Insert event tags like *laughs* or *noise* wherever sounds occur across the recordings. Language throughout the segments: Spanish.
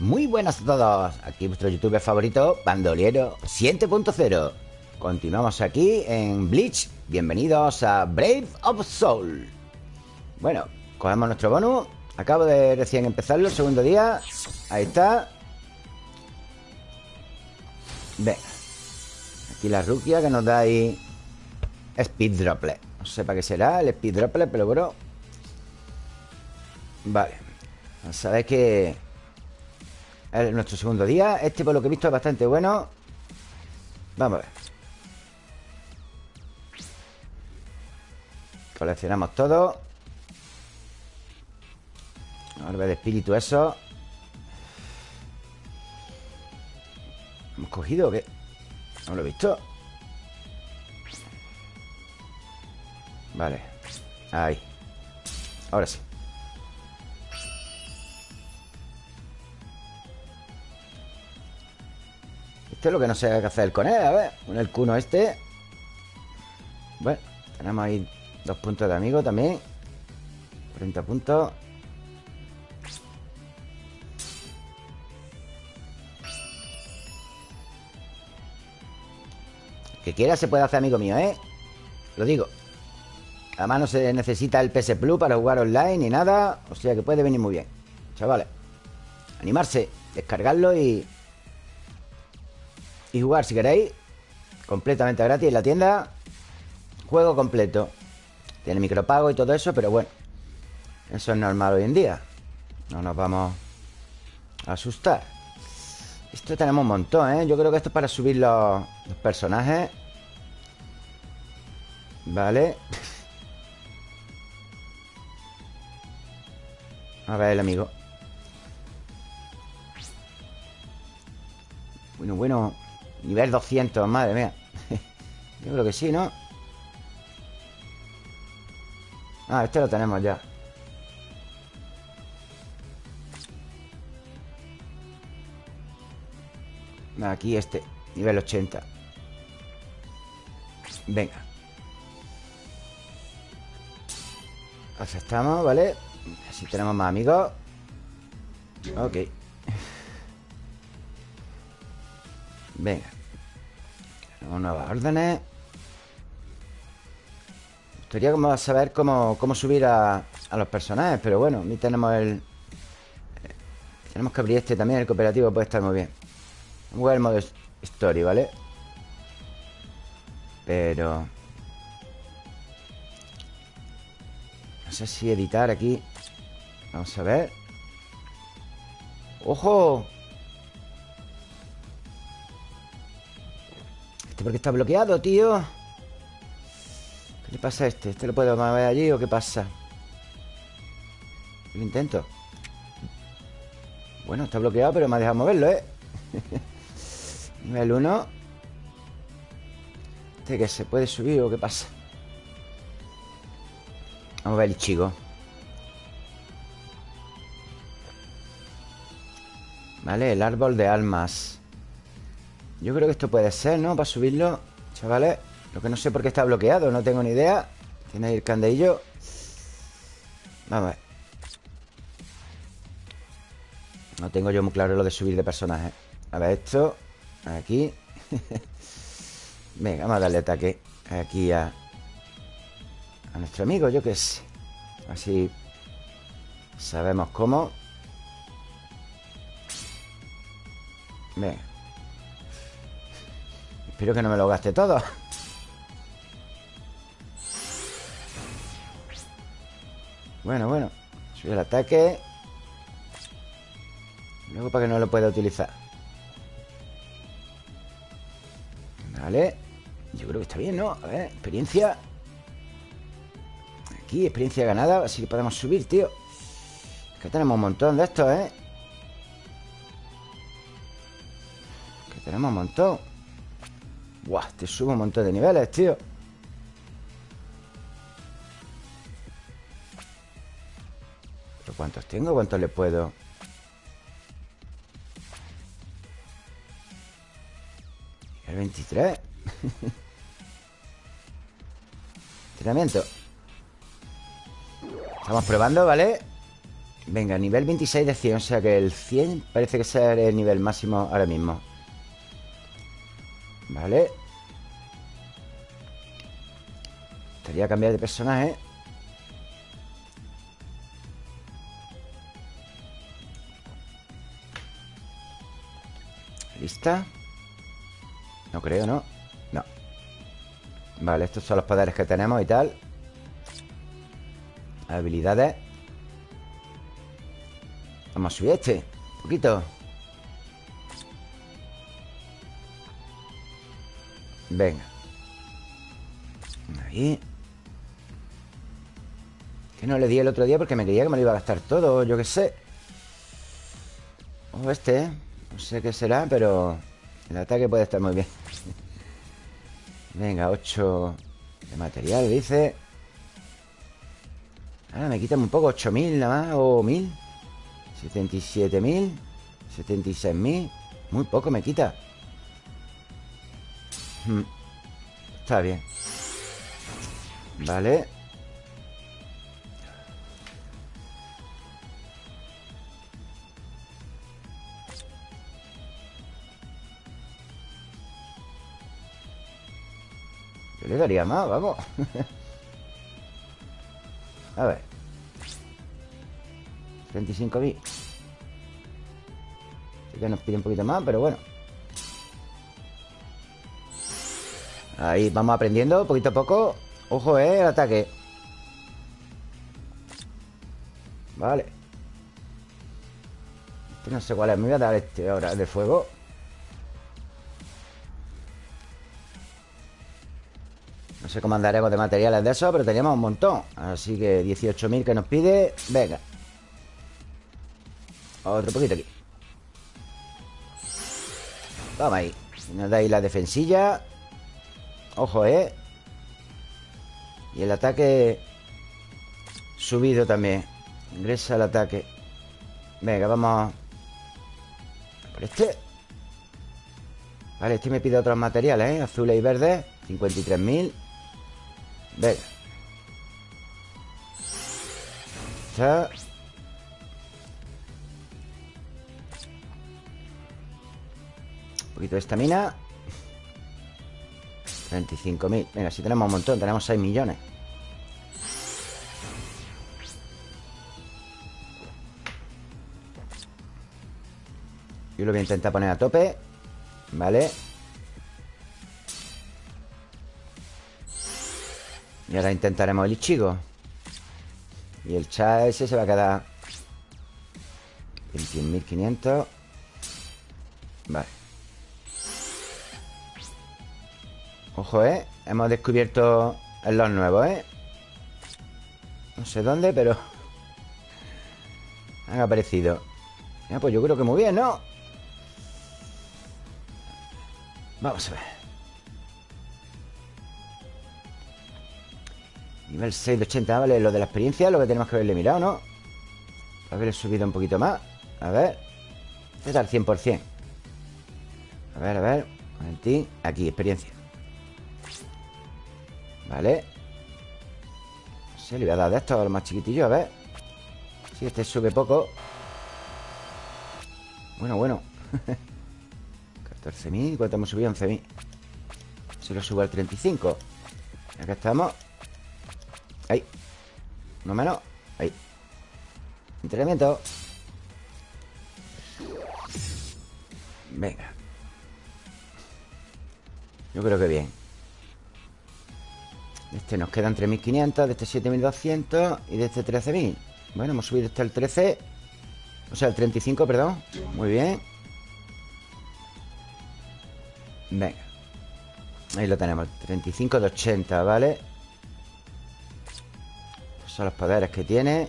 Muy buenas a todos. Aquí vuestro youtuber favorito, Bandoliero 7.0. Continuamos aquí en Bleach. Bienvenidos a Brave of Soul. Bueno, cogemos nuestro bonus. Acabo de recién empezarlo, segundo día. Ahí está. Venga. Aquí la ruquia que nos da ahí Speed Droplet. No sé para qué será el Speed Droplet, pero bueno. Vale. Sabéis que es nuestro segundo día. Este, por lo que he visto, es bastante bueno. Vamos a ver. Coleccionamos todo. Orbe de espíritu, eso. ¿Hemos cogido o qué? No lo he visto. Vale. Ahí. Ahora sí. Esto es lo que no sé qué hacer con él. A ver, con el cuno este. Bueno, tenemos ahí dos puntos de amigo también. 30 puntos. Que quiera se puede hacer amigo mío, ¿eh? Lo digo. Además no se necesita el PS Plus para jugar online ni nada. O sea que puede venir muy bien. Chavales. Animarse, descargarlo y... Y jugar si queréis. Completamente gratis en la tienda. Juego completo. Tiene micropago y todo eso, pero bueno. Eso es normal hoy en día. No nos vamos a asustar. Esto tenemos un montón, ¿eh? Yo creo que esto es para subir los, personajes. Vale. *laughs* A ver, el amigo. Bueno, bueno. Nivel 200, madre mía. *laughs* Yo creo que sí, ¿no? Ah, este lo tenemos ya. Aquí este, nivel 80 Venga Aceptamos, ¿vale? Así tenemos más amigos Ok Venga. Tenemos nuevas órdenes. Gustaría como saber cómo, cómo subir a, a, los personajes Pero bueno, aquí tenemos el Tenemos que abrir este también El cooperativo puede estar muy bien. Vamos a jugar el modo story, ¿vale? Pero... No sé si editar aquí. Vamos a ver. ¡Ojo! ¿Este por qué está bloqueado, tío? ¿Qué le pasa a este? ¿Este lo puedo mover allí o qué pasa? Lo intento Bueno, está bloqueado, pero me ha dejado moverlo, ¿eh? *laughs* Nivel 1 ¿Este que se puede subir o qué pasa? Vamos a ver el chico Vale, el árbol de almas Yo creo que esto puede ser, ¿no? Para subirlo Chavales. Lo que no sé por qué está bloqueado No tengo ni idea. Tiene ahí el candelillo. Vamos a ver. No tengo yo muy claro lo de subir de personaje. A ver esto Aquí. *laughs* Venga, vamos a darle ataque Aquí a A nuestro amigo, yo qué sé. Así Sabemos cómo. Venga Espero que no me lo gaste todo. Bueno, bueno Sube el ataque. Luego para que no lo pueda utilizar. Vale Yo creo que está bien, ¿no? A ver, experiencia. Aquí, experiencia ganada Así que podemos subir, tío. Que tenemos un montón de estos, ¿eh? Que tenemos un montón Buah, te subo un montón de niveles, tío ¿Pero cuántos tengo? ¿Cuántos le puedo...? El 23 *laughs* Entrenamiento Estamos probando, ¿vale? Venga, nivel 26 de 100 O sea que el 100 parece que sea el nivel máximo ahora mismo Vale Estaría cambiar de personaje. ¿Lista? No creo, ¿no? No. Vale, estos son los poderes que tenemos y tal. Habilidades. Vamos a subir este Un poquito Venga. Ahí. Que no le di el otro día porque me creía que me lo iba a gastar todo Yo qué sé. O este, ¿eh? No sé qué será, pero El ataque puede estar muy bien. *laughs* Venga, 8 De material, dice. Ahora me quitan un poco 8.000 nada más O 1.000 77.000 76.000 Muy poco me quita Está bien. Vale. Yo le daría más, vamos. *laughs* A ver. 35.000 Así que nos pide un poquito más, pero bueno Ahí vamos aprendiendo poquito a poco. Ojo, eh, el ataque. Vale. Este no sé cuál es. Me voy a dar este ahora de fuego. No sé cómo andaremos de materiales de eso Pero teníamos un montón. Así que 18.000 que nos pide. Venga. Otro poquito aquí. Vamos ahí. Nos da ahí la defensilla Ojo, ¿eh? Y el ataque Subido también. Ingresa el ataque. Venga, vamos. Por este. Vale, este me pide otros materiales, ¿eh? Azules y verdes 53.000 Venga. Está. Poquito de estamina 35.000 Venga, si tenemos un montón Tenemos 6 millones. Yo lo voy a intentar poner a tope Vale Y ahora intentaremos el Ichigo. Y el chat ese se va a quedar 21.500 Vale Ojo, ¿eh? Hemos descubierto los nuevos, ¿eh? No sé dónde, pero... *laughs* Han aparecido Ya, pues yo creo que muy bien, ¿no? Vamos a ver Nivel 6 de 80, vale Lo de la experiencia, lo que tenemos que haberle mirado, ¿no? Haberle subido un poquito más A ver Este es al 100% A ver, a ver Aquí, experiencia Vale Se le voy a dar de esto a los más chiquitillos, a ver. Si este sube poco. Bueno, bueno. *laughs* 14.000, ¿cuánto hemos subido? 11.000 Si lo subo al 35 Acá estamos. Ahí. No menos. Ahí. Entrenamiento. Venga. Yo creo que bien este nos quedan 3.500, de este 7.200 y de este 13.000. Bueno, hemos subido hasta el 13. O sea, el 35, perdón. Muy bien. Venga. Ahí lo tenemos. 35 de 80, ¿vale? Estos son los poderes que tiene.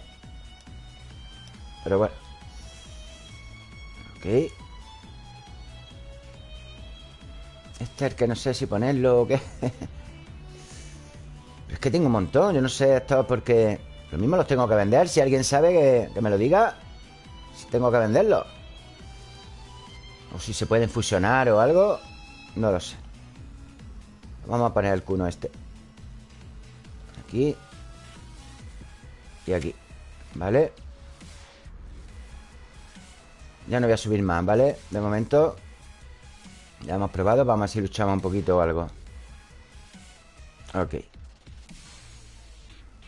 Pero bueno. Ok. Este es el que no sé si ponerlo o qué. *laughs* Que tengo un montón. Yo no sé esto porque... Lo mismo los tengo que vender. Si alguien sabe que, me lo diga. Si tengo que venderlos. O si se pueden fusionar o algo. No lo sé. Vamos a poner el cuno este. Aquí. Y aquí. ¿Vale? Ya no voy a subir más, ¿vale? De momento Ya hemos probado Vamos a ver si luchamos un poquito o algo Ok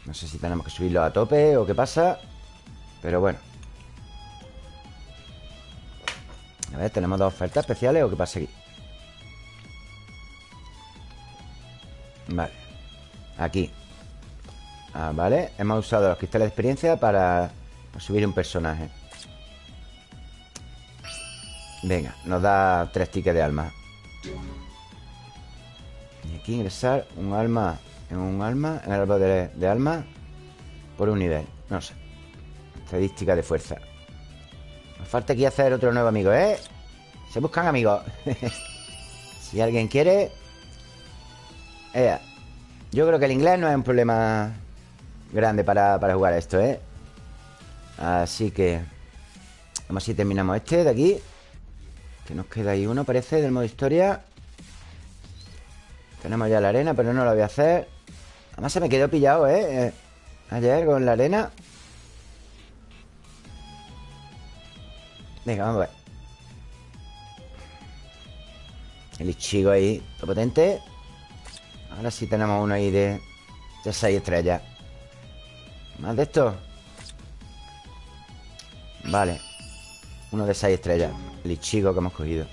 No sé si tenemos que subirlo a tope O qué pasa Pero bueno. A ver, ¿tenemos dos ofertas especiales o qué pasa aquí? Vale. Aquí. Ah, Vale, hemos usado los cristales de experiencia para subir un personaje. Venga, nos da tres tickets de alma. Y aquí ingresar un alma En un alma En el árbol de, alma Por un nivel, no sé. Estadística de fuerza. Nos falta aquí hacer otro nuevo amigo, ¿eh? Se buscan amigos. *laughs* Si alguien quiere Yo creo que el inglés no es un problema Grande para, para jugar esto, ¿eh? Así que Vamos a si terminamos este de aquí. Que nos queda ahí uno, parece, del modo historia. Tenemos ya la arena, pero no lo voy a hacer Además se me quedó pillado, ¿eh? eh ayer con la arena. Venga, vamos a ver. El Ichigo ahí, todo potente. Ahora sí tenemos uno ahí de, de 6 estrellas. ¿Más de esto? Vale. Uno de 6 estrellas. El Ichigo que hemos cogido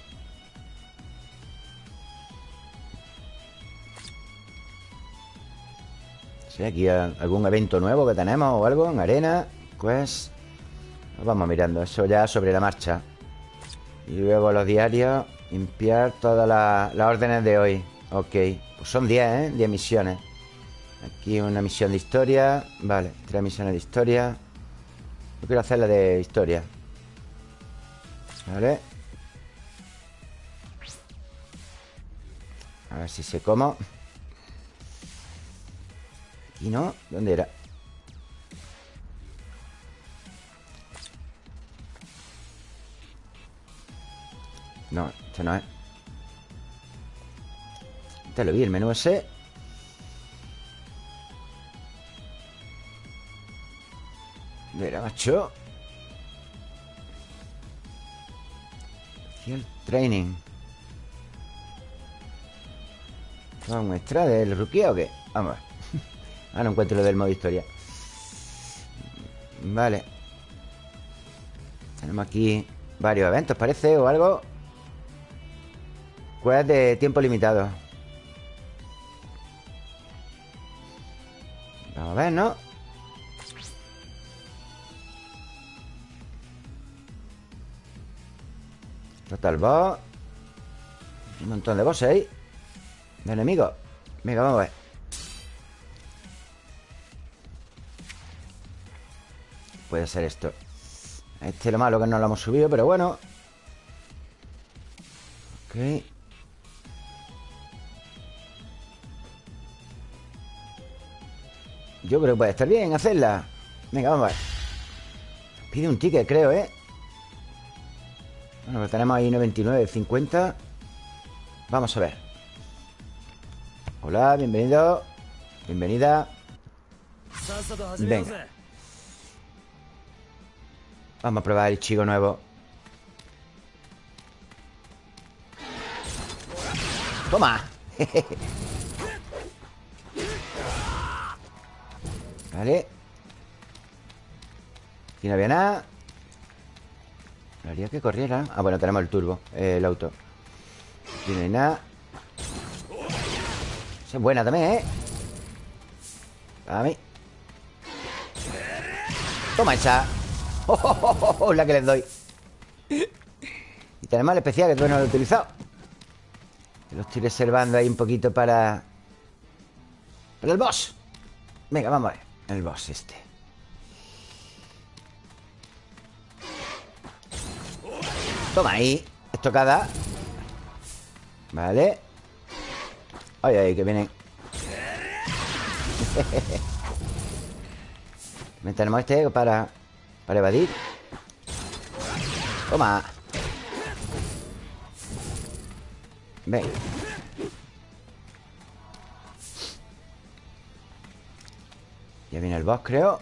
Aquí algún evento nuevo que tenemos o algo en arena. Pues Vamos mirando, eso ya sobre la marcha. Y luego los diarios Limpiar todas las órdenes de hoy. Ok, pues son 10, ¿eh? 10 misiones. Aquí una misión de historia. Vale, tres misiones de historia. Yo quiero hacer la de historia. Vale. A ver si se como Aquí no ¿Dónde era? No, este no es Te lo vi, el menú ese Mira, macho el training. ¿Un extra del rookie o qué? Vamos a ver. Ah, no encuentro lo del modo historia. Vale. Tenemos aquí varios eventos, parece, o algo. Quest de tiempo limitado. Vamos a ver, ¿no? Total boss Un montón de bosses ahí De enemigos Venga, vamos a ver Puede ser esto. Este es lo malo que no lo hemos subido Pero bueno. Ok. Yo creo que puede estar bien hacerla. Venga, vamos a ver. Pide un ticket, creo, ¿eh? Bueno, tenemos ahí 99, 50 Vamos a ver. Hola, bienvenido. Bienvenida. Venga Vamos a probar el chico nuevo. ¡Toma! *laughs* vale. Aquí no había nada. Haría que corriera Ah, bueno, tenemos el turbo El auto. Aquí no hay nada. Es buena también, ¿eh? A mí. Toma esa oh, *laughs* oh, La que les doy. Y tenemos el especial que todavía no lo he utilizado. Lo estoy reservando ahí un poquito para Para el boss. Venga, vamos a ver. El boss este. Toma ahí Estocada. Vale. Ay, ay, que vienen. *laughs* Tenemos este para Para evadir Toma. Ven. Ya viene el boss, creo.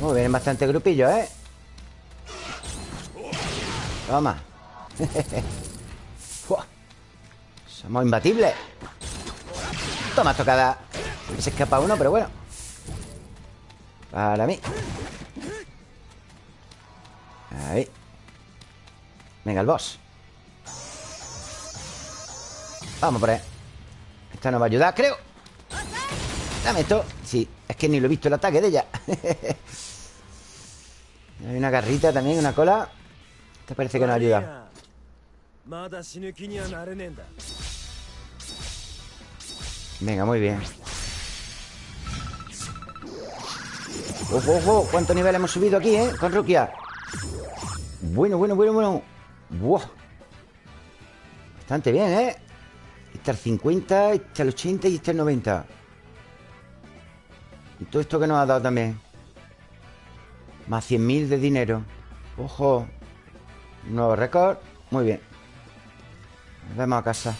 No. Vienen bastante grupillos, ¿eh? Toma. *laughs* Somos imbatibles. Toma tocada. Se escapa uno, pero bueno Para mí. Ahí. Venga, el boss. Vamos por ahí. Esta nos va a ayudar, creo. Dame esto. Sí, es que ni lo he visto el ataque de ella. *laughs* Hay una garrita también, una cola. Esta parece que nos ayuda. Venga, muy bien ¡Ojo, ojo! ¿Cuánto nivel hemos subido aquí, eh? Con Rukia Bueno, bueno, bueno, bueno ¡Buah! Bastante bien, ¿eh? Este el 50, este el 80 y este el 90 Y todo esto que nos ha dado también Más 100.000 de dinero ¡Ojo! nuevo récord Muy bien Nos vemos a casa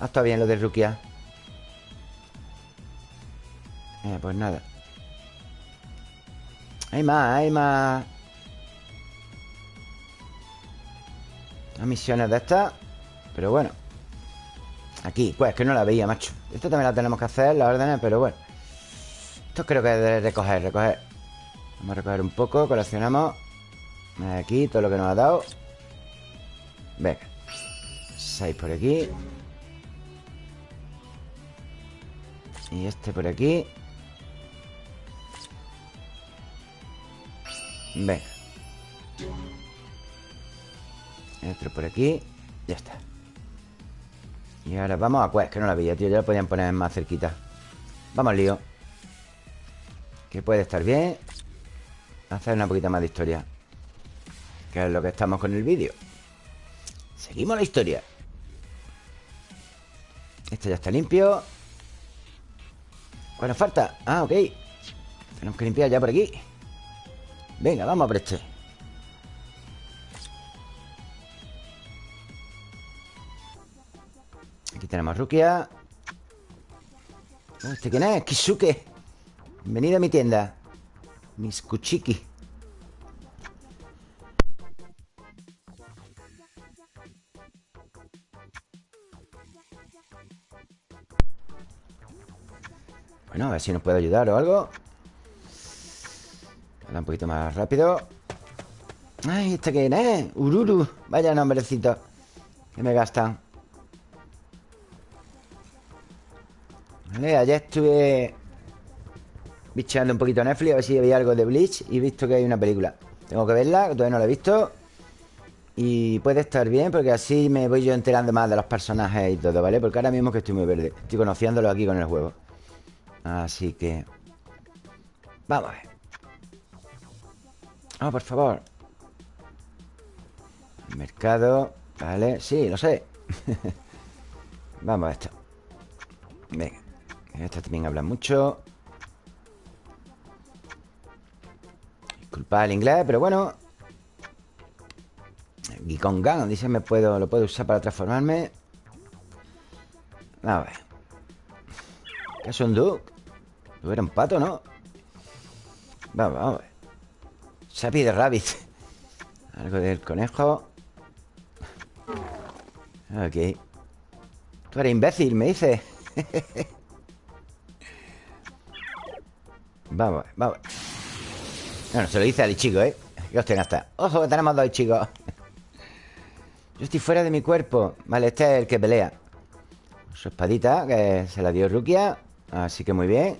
Ha estado bien lo de Rukia eh, Pues nada. Hay más, hay más. Las misiones de estas Pero bueno. Aquí, pues que no la veía, macho. Esto también la tenemos que hacer, las órdenes, pero bueno. Esto creo que es de recoger, recoger. Vamos a recoger un poco, coleccionamos. Aquí, todo lo que nos ha dado. Venga. Seis por aquí. Y este por aquí Venga. Otro por aquí. Ya está. Y ahora vamos a Quest, que no la veía, tío Ya la podían poner más cerquita. Vamos lío. Que puede estar bien. Hacer una poquita más de historia. Que es lo que estamos con el vídeo. Seguimos la historia. Este ya está limpio. ¿Cuál nos falta? Ah, ok. Tenemos que limpiar ya por aquí Venga, vamos a por este. Aquí tenemos Rukia. ¿Este quién es? Kisuke. Bienvenido a mi tienda. Mis Kuchiki. Bueno, a ver si nos puede ayudar o algo un poquito más rápido Ay, ¿este quién es? Ururu Vaya nombrecito Que me gastan Ayer estuve bicheando un poquito Netflix a ver si había algo de Bleach y he visto que hay una película. Tengo que verla, todavía no la he visto. Y puede estar bien porque así me voy yo enterando más de los personajes y todo, ¿vale? Porque ahora mismo que estoy muy verde. Estoy conociéndolo aquí con el juego. Así que... Vamos a ver. Oh, por favor. Mercado. Vale, sí, lo sé. *laughs* Vamos a esto. Venga. Esta también habla mucho Disculpa el inglés, pero bueno Gikongan Dice me puedo, lo puedo usar para transformarme A ver ¿Qué es un duck? Tú eres un pato, ¿no? Vamos, vamos a ver Sapi de rabbit. Algo del conejo. Ok. Tú eres imbécil, me dice. *laughs* Vamos, vamos. Bueno, se lo dice al chico, ¿eh? Que os hasta Ojo, que tenemos dos chicos. Yo estoy fuera de mi cuerpo. Vale, este es el que pelea. Su espadita, que se la dio Rukia. Así que muy bien.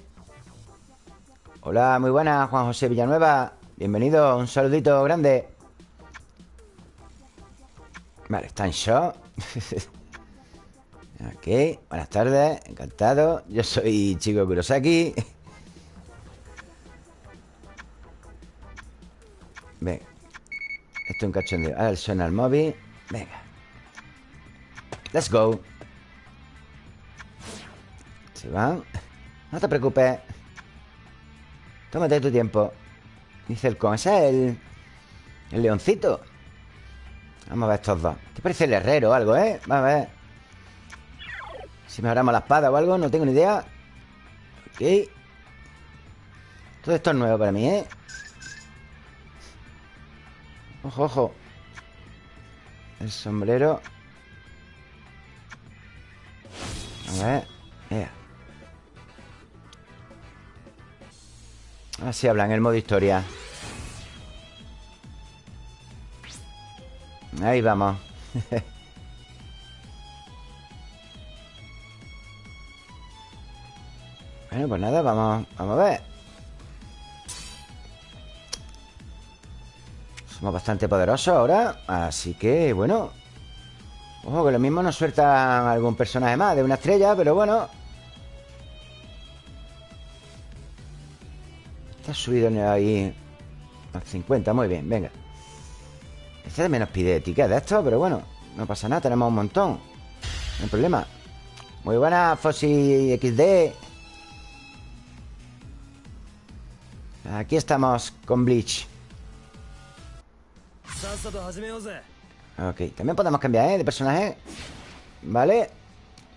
Hola, muy buenas, Juan José Villanueva Bienvenido, un saludito grande. Vale, está en shock *laughs* Ok, buenas tardes, encantado. Yo soy Chico Kurosaki. Venga Esto es un cachondeo. Ahora suena el móvil Venga. Let's go. Se van No te preocupes. Tómate tu tiempo Dice el con Ese es el... El leoncito. Vamos a ver estos dos. ¿Te parece el herrero o algo, eh? Vamos a ver. Si mejoramos la espada o algo No tengo ni idea. Ok. Todo esto es nuevo para mí, ¿eh? Ojo, ojo. El sombrero. A ver Así hablan el modo historia. Ahí vamos. *laughs* Bueno, pues nada, vamos, vamos a ver. Somos bastante poderosos ahora Así que, bueno. Ojo, que lo mismo nos sueltan algún personaje más de una estrella Pero bueno subido ahí a 50, muy bien, venga. Este también nos pide etiqueta de esto Pero bueno, no pasa nada, tenemos un montón. No hay problema. Muy buena, Fossi XD Aquí estamos con Bleach. Ok, también podemos cambiar, ¿eh? De personaje. Vale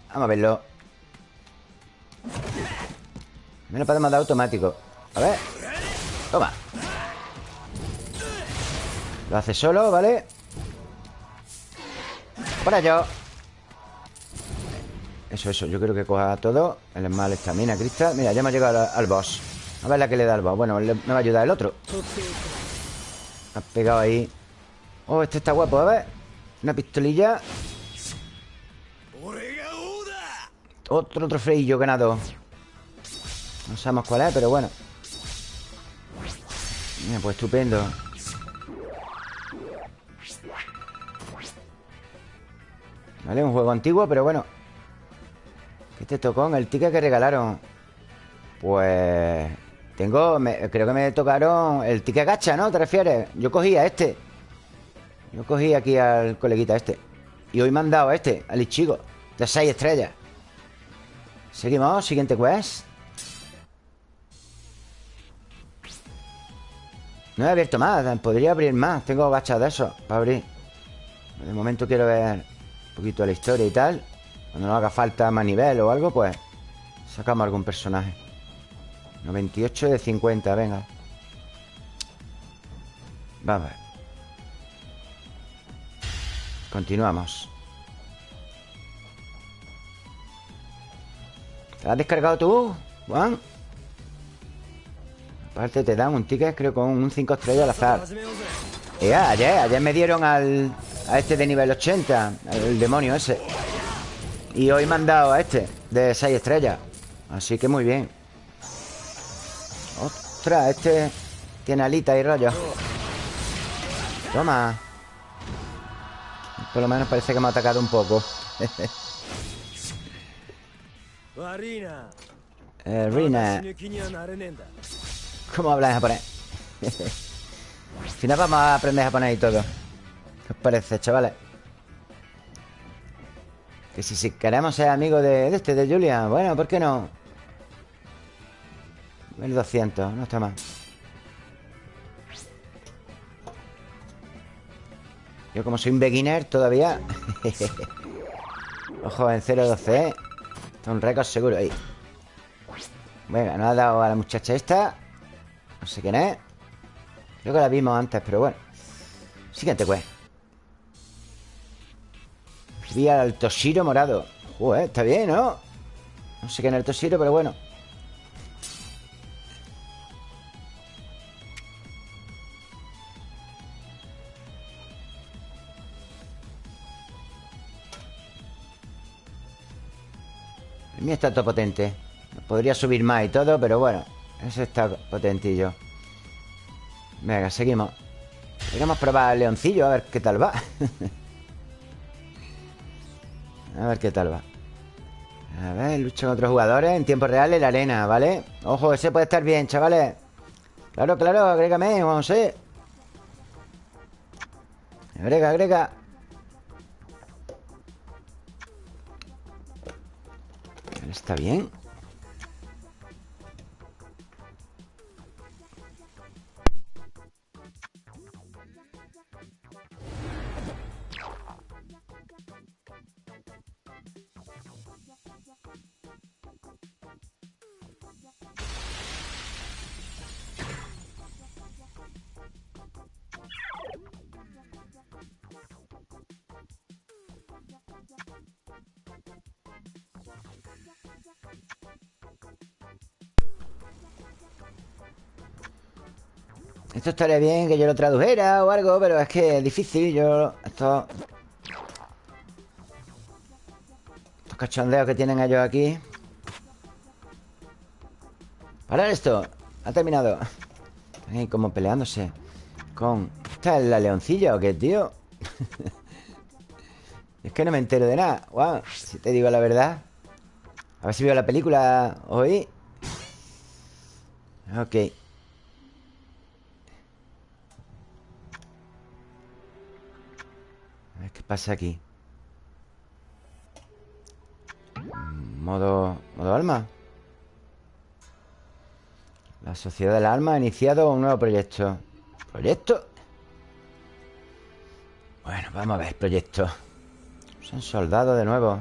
Vamos a verlo. Lo podemos dar automático. A ver Toma. Lo hace solo, ¿vale? Para yo Eso, eso, yo creo que coja todo. El mal estamina, cristal. Mira, ya hemos llegado al, boss. A ver la que le da al boss. Bueno, me va a ayudar el otro. Ha pegado ahí. Oh, este está guapo, a ver. Una pistolilla. Otro trofeillo ganado. No sabemos cuál es, pero bueno Pues estupendo. Vale, un juego antiguo, pero bueno. ¿Qué te tocó en el ticket que regalaron? Pues... Tengo... creo que me tocaron el ticket gacha, ¿no? ¿Te refieres? Yo cogía este. Yo cogí aquí al coleguita este. Y hoy me han dado este, al Ichigo De 6 estrellas. Seguimos, siguiente quest No he abierto más, podría abrir más Tengo gachas de eso para abrir. De momento quiero ver un poquito la historia y tal. Cuando nos haga falta más nivel o algo, pues Sacamos algún personaje. 98 de 50, venga. Vamos a ver. Continuamos. ¿Te has descargado tú, Juan? Aparte te dan un ticket creo con un 5 estrellas al azar. Ya, ayer, ayer me dieron al, a este de nivel 80 El demonio ese. Y hoy me han dado a este De 6 estrellas. Así que muy bien. Ostras, este Tiene alita y rollo. Toma. Por lo menos parece que me ha atacado un poco. *laughs* eh, Rina. ¿Cómo hablas japonés? *laughs* Al final vamos a aprender japonés y todo. ¿Qué os parece, chavales? Que si, queremos ser amigos de, de, este, de Julia Bueno, ¿por qué no? 1200, no está mal Yo como soy un beginner todavía *laughs* Ojo, en 0-12 ¿eh? Está un récord seguro ahí Venga, nos ha dado a la muchacha esta No sé quién es. Creo que la vimos antes, pero bueno. Siguiente pues Vi al Toshiro morado. Joder, está bien, ¿no? No sé quién es el Toshiro, pero bueno. El mío está todo potente. Podría subir más y todo, pero bueno Ese está potentillo. Venga, seguimos. Queremos probar el leoncillo, a ver qué tal va. *laughs* A ver qué tal va. A ver, lucha con otros jugadores En tiempo real en la arena, ¿vale? Ojo, ese puede estar bien, chavales. Claro, claro, agrégame, ver. Agrega, agrega. Está bien Esto estaría bien que yo lo tradujera o algo, pero es que es difícil. Yo... Esto... Estos cachondeos que tienen ellos aquí. Parar esto. Ha terminado. Están ahí como peleándose. Con... ¿Esta es la leoncilla o qué, tío? *laughs* es que no me entero de nada. Wow, si te digo la verdad. A ver si veo la película hoy. Ok. Pasa aquí. Modo... Modo alma. La Sociedad del Alma ha iniciado un nuevo proyecto. ¿Proyecto? Bueno, vamos a ver, proyecto. Son soldados de nuevo.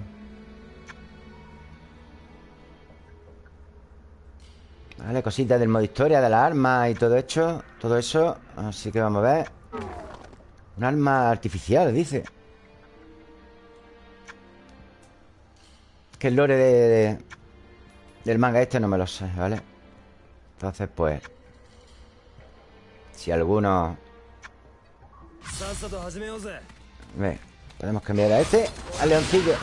Vale, cositas del modo historia, de las armas y todo hecho. Todo eso. Así que vamos a ver. Un arma artificial, dice. Que el lore de, del manga este no me lo sé, ¿vale? Entonces, pues... Si alguno... Ve, podemos cambiar a este Al leoncillo.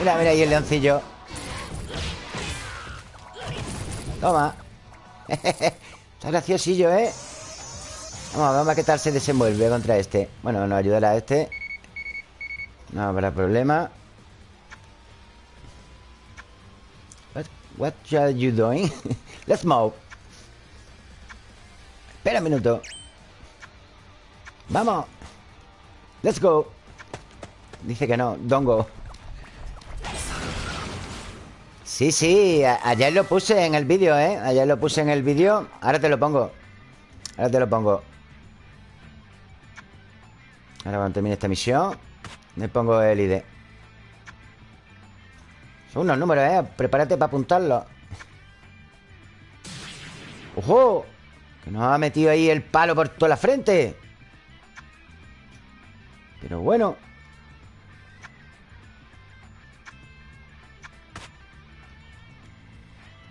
Mira, mira ahí el leoncillo. Toma. *laughs* Está graciosillo, ¿eh? Vamos, vamos a ver qué tal se desenvuelve contra este. Bueno, nos ayudará a este No habrá problema. What are you doing? *laughs* Let's move. Espera un minuto. Vamos. Let's go. Dice que no, don't go. Sí, sí, ayer lo puse en el vídeo, ¿eh? Ayer lo puse en el vídeo. Ahora te lo pongo. Ahora te lo pongo. Ahora cuando termine esta misión Me pongo el ID Son unos números, ¿eh? Prepárate para apuntarlo. ¡Ojo! Que nos ha metido ahí el palo por toda la frente. Pero bueno.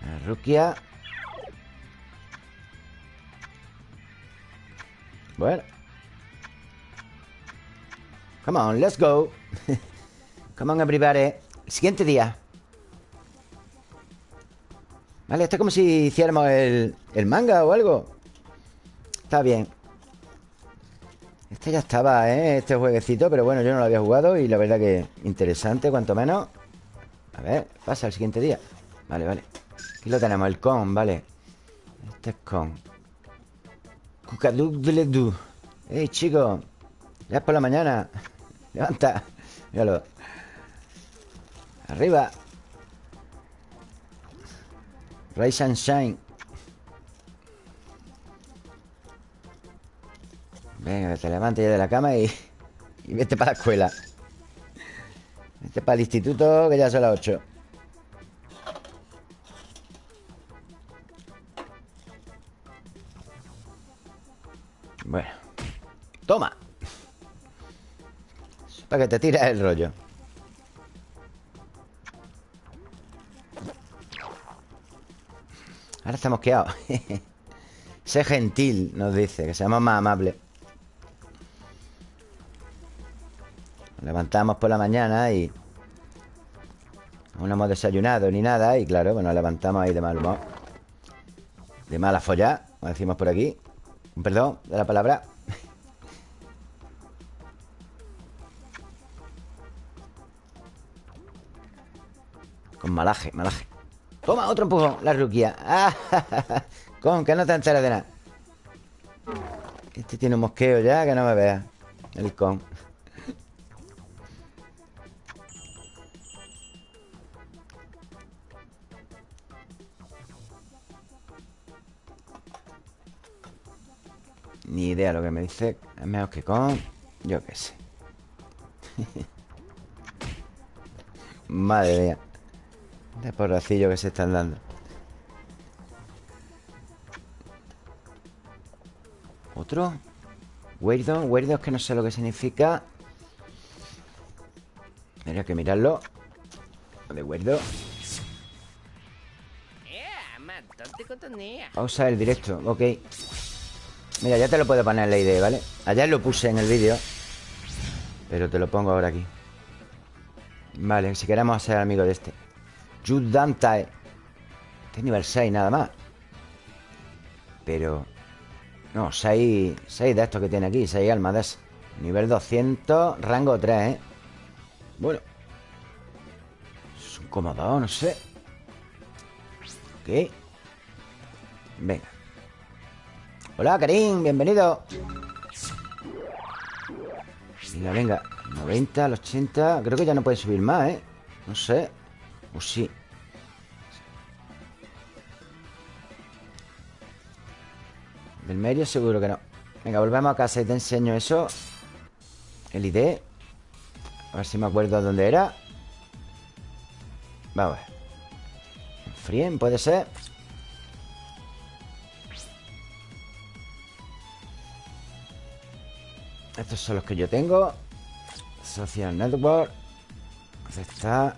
La Rukia. Bueno Come on, let's go. *laughs* Come on, everybody. Siguiente día. Vale, esto es como si hiciéramos el, el manga o algo. Está bien. Este ya estaba, ¿eh? Este jueguecito Pero bueno, yo no lo había jugado Y la verdad que interesante, cuanto menos. A ver, pasa el siguiente día. Vale, vale. Aquí lo tenemos, el con, vale. Este es con. Cucadú Ey, chicos Ya es por la mañana Levanta. Míralo. Arriba. Rise and Shine. Venga, te levantes ya de la cama y, y vete para la escuela. Vete para el instituto que ya son las 8 Bueno. Toma Para que te tires el rollo. Ahora estamos quedados *laughs* Sé gentil, nos dice Que seamos más amables Nos levantamos por la mañana y... No hemos desayunado ni nada Y claro, pues nos levantamos ahí de mal humor. De mala follá Como decimos por aquí. Perdón de la palabra malaje, malaje. Toma, otro empujón, la ruquia ah, Con, que no te enteras de nada. Este tiene un mosqueo ya, que no me vea. El con. Ni idea lo que me dice. Es mejor que con Yo qué sé. *laughs* Madre mía de porracillo que se están dando. ¿Otro? Weirdon, es que no sé lo que significa. Tendría que mirarlo. Lo de Weirdon Pausa el directo, ok. Mira, ya te lo puedo poner en la idea, ¿vale? Ayer lo puse en el vídeo Pero te lo pongo ahora aquí. Vale, si queremos ser amigos de este Judantae Este nivel 6 nada más. Pero No, 6 6 de estos que tiene aquí 6 almas de eso Nivel 200, rango 3, ¿eh? Bueno. Es un cómodo, no sé. Ok. Venga. Hola, Karim, bienvenido. Venga, venga. 90, al 80 Creo que ya no puede subir más, ¿eh? No sé O sí. Del medio seguro que no. Venga, volvemos a casa y te enseño eso. El ID A ver si me acuerdo dónde era. Vamos a ver. Frien, puede ser. Estos son los que yo tengo. Social Network. Aceptar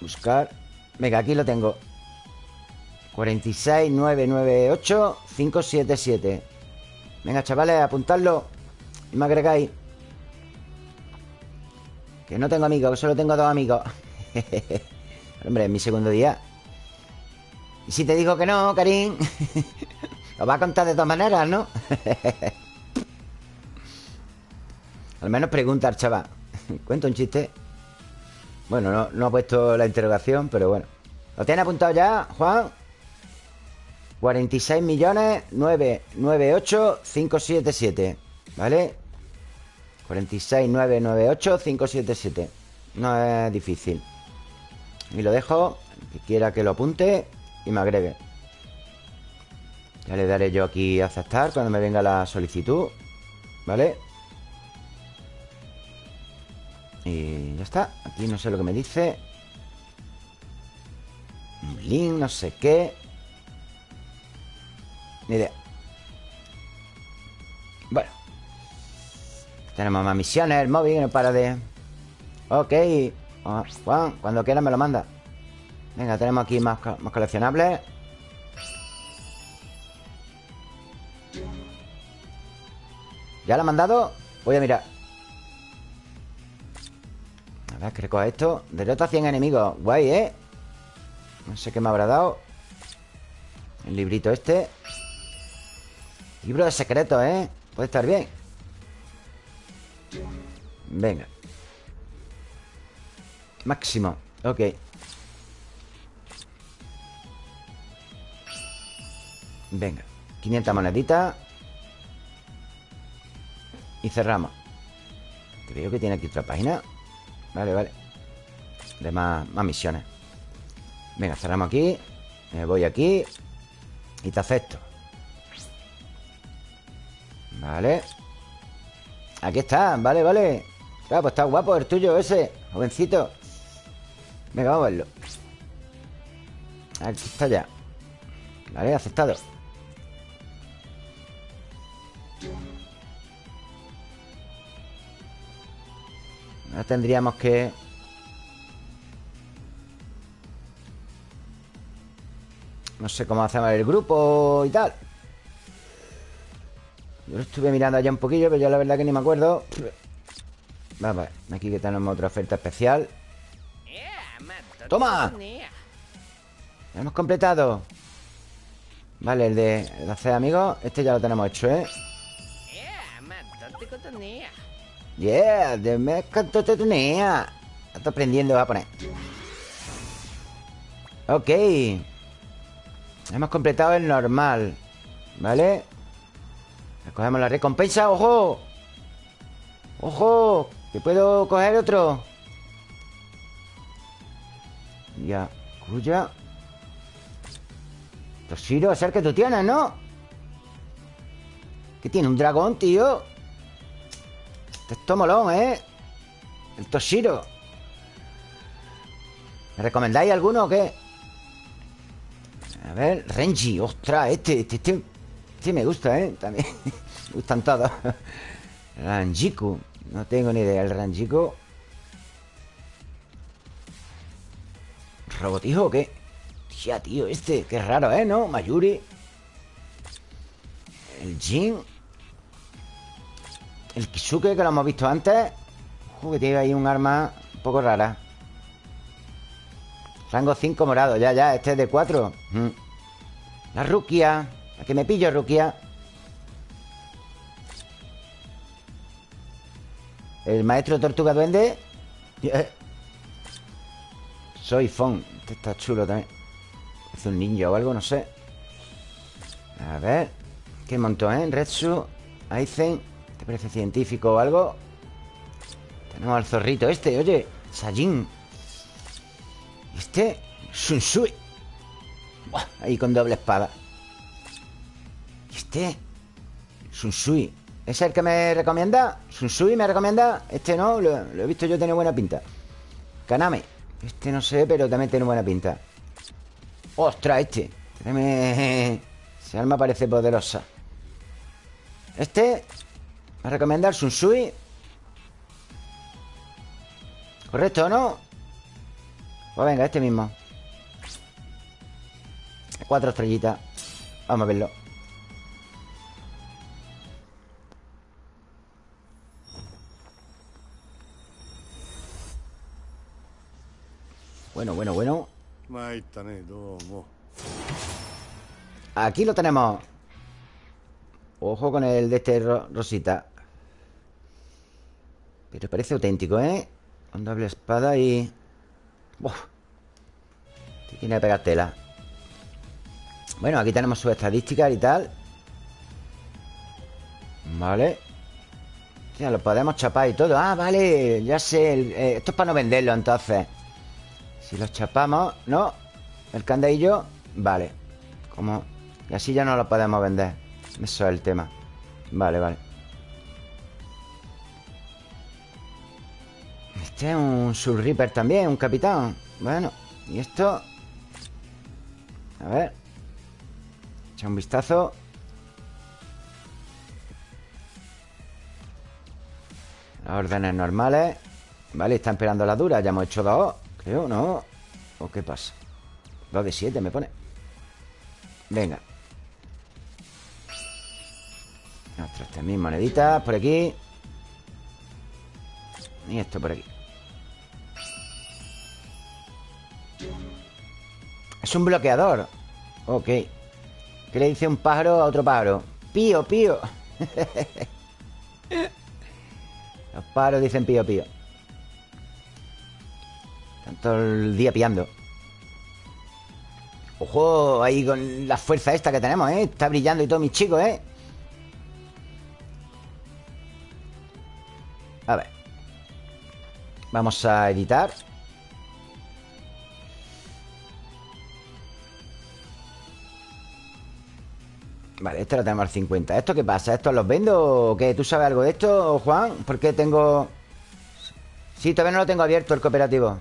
Buscar. Venga, aquí lo tengo. 46998 577 Venga, chavales, apuntadlo Y me agregáis. Que no tengo amigos, que solo tengo dos amigos. *laughs* Hombre, es mi segundo día. Y si te digo que no, Karim *laughs* Lo va a contar de todas maneras, ¿no? *laughs* Al menos pregunta al chaval. ¿Cuento un chiste? Bueno, no, ha puesto la interrogación, pero bueno ¿Lo tiene apuntado ya, Juan? 46 millones 998 577 ¿Vale? 46 998 577 No es difícil Y lo dejo Que quiera que lo apunte Y me agregue Ya le daré yo aquí aceptar Cuando me venga la solicitud ¿Vale? Y ya está. Aquí no sé lo que me dice. Link, no sé qué. Ni idea. Bueno. Tenemos más misiones El móvil no para de... Ok. Ah, Juan, cuando quiera me lo manda. Venga, tenemos aquí más, más coleccionables. ¿Ya lo ha mandado? Voy a mirar a ver, que esto. Derrota a 100 enemigos. Guay, ¿eh? No sé qué me habrá dado. El librito este. Libro de secretos, ¿eh? Puede estar bien. Venga. Máximo. Ok. Venga. 500 moneditas. Y cerramos. Creo que tiene aquí otra página Vale, vale. De más, misiones. Venga, cerramos aquí. Me voy aquí. Y te acepto. Vale. Aquí está, vale, vale. Claro, pues está guapo el tuyo ese Jovencito. Venga, vamos a verlo. Aquí está ya. Vale, aceptado Ahora tendríamos que... No sé cómo hacemos el grupo y tal Yo lo estuve mirando allá un poquillo Pero yo la verdad que ni me acuerdo Vamos Aquí que tenemos otra oferta especial ¡Toma! hemos completado Vale, el de, el de hacer amigos Este ya lo tenemos hecho, ¿eh? Yeah, de me tenía. Está aprendiendo, va a poner. Ok. Hemos completado el normal. ¿Vale? Cogemos la recompensa. ¡Ojo! ¡Ojo! Que puedo coger otro. Ya. Cuya. Toshiro, es el que tú tienes, ¿no? ¿Qué tiene? ¿Un dragón, tío? Esto molón, ¿eh? El Toshiro ¿Me recomendáis alguno o qué? A ver, Renji Ostras, este, este, este, este me gusta, ¿eh? También *laughs* Me gustan todos Ranjiku No tengo ni idea El Ranjiku ¿Robotijo o qué? Ya, tío, este Qué raro, ¿eh? ¿No? Mayuri El Jin El Kisuke, que lo hemos visto antes. Ojo, que tiene ahí un arma un poco rara. Rango 5 morado Ya, ya, este es de 4 mm. La Rukia ¿A que me pillo, Rukia? El maestro Tortuga Duende. Soy Fon Este está chulo también. Es un ninja o algo, no sé. A ver ¿Qué montón, eh? Retsu Aizen. ¿Te parece científico o algo? Tenemos al zorrito este, oye Sajin Este Sunsui Ahí con doble espada Este Sunsui ¿Es el que me recomienda? ¿Sunsui me recomienda? Este no, lo, he visto yo tiene buena pinta Kaname Este no sé, pero también tiene buena pinta ¡Ostras, este! Ese *laughs* arma parece poderosa Este ¿Me a recomendar Sunsui ¿Correcto o no? Pues venga, este mismo. Cuatro estrellitas. Vamos a verlo. Bueno, bueno, bueno. Aquí lo tenemos. Ojo con el de este rosita Pero parece auténtico, ¿eh? Con doble espada y... Uf. Tiene que pegar tela. Bueno, aquí tenemos sus estadísticas y tal. Vale. Ya lo podemos chapar y todo. Ah, vale, ya sé eh, Esto es para no venderlo entonces. Si los chapamos, ¿no? El candadillo, vale. Como... Y así ya no lo podemos vender. Eso es el tema. Vale, vale Este es un Soul Reaper también, un capitán. Bueno, y esto A ver Echa un vistazo. Las órdenes normales Vale, están esperando la dura Ya hemos hecho dos Creo, ¿no? ¿O qué pasa? Dos de siete me pone. Venga. Ostras, también moneditas por aquí. Y esto por aquí Es un bloqueador. Ok. ¿Qué le dice un pájaro a otro pájaro? Pío, pío. *laughs* Los pájaros dicen pío, pío. Todo el día pillando. Ojo, ahí con la fuerza esta que tenemos, ¿eh? Está brillando y todo, mis chicos, ¿eh? A ver. Vamos a editar Vale, este lo tenemos al 50 ¿Esto qué pasa? ¿Esto los vendo o qué? ¿Tú sabes algo de esto, Juan? ¿Por qué tengo...? Sí, todavía no lo tengo abierto el cooperativo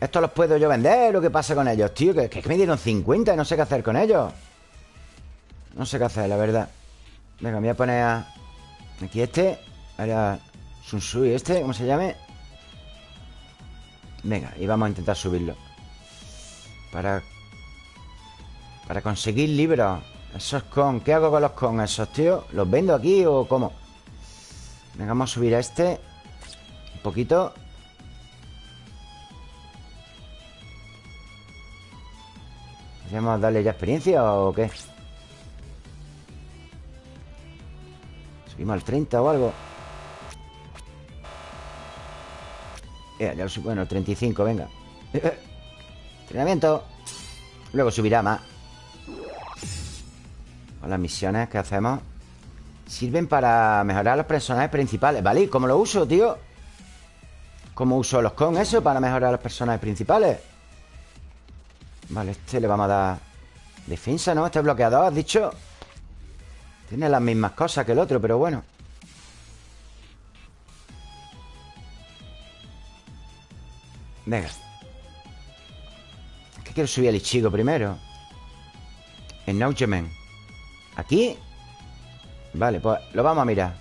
¿Estos los puedo yo vender o qué pasa con ellos, tío? Que, que me dieron 50 y no sé qué hacer con ellos No sé qué hacer, la verdad Venga, me voy a poner a... Aquí este Ahora Sunsui este, ¿cómo se llame? Venga, y vamos a intentar subirlo Para... Para conseguir libros. Esos con... ¿Qué hago con los con esos, tío? ¿Los vendo aquí o cómo? Venga, vamos a subir a este. Un poquito. ¿Vamos darle ya experiencia o qué? Subimos al 30 o algo. Ya, ya lo subimos Bueno, el 35, venga. *laughs* Entrenamiento. Luego subirá más Con las misiones que hacemos Sirven para mejorar los personajes principales ¿Vale? ¿Y cómo lo uso, tío? ¿Cómo uso los con eso para mejorar los personajes principales? Vale, este le vamos a dar Defensa, ¿no? Este bloqueador, has dicho Tiene las mismas cosas que el otro, pero bueno Venga Es que quiero subir al Ichigo primero Acknowledgement ¿Aquí? Vale, pues lo vamos a mirar.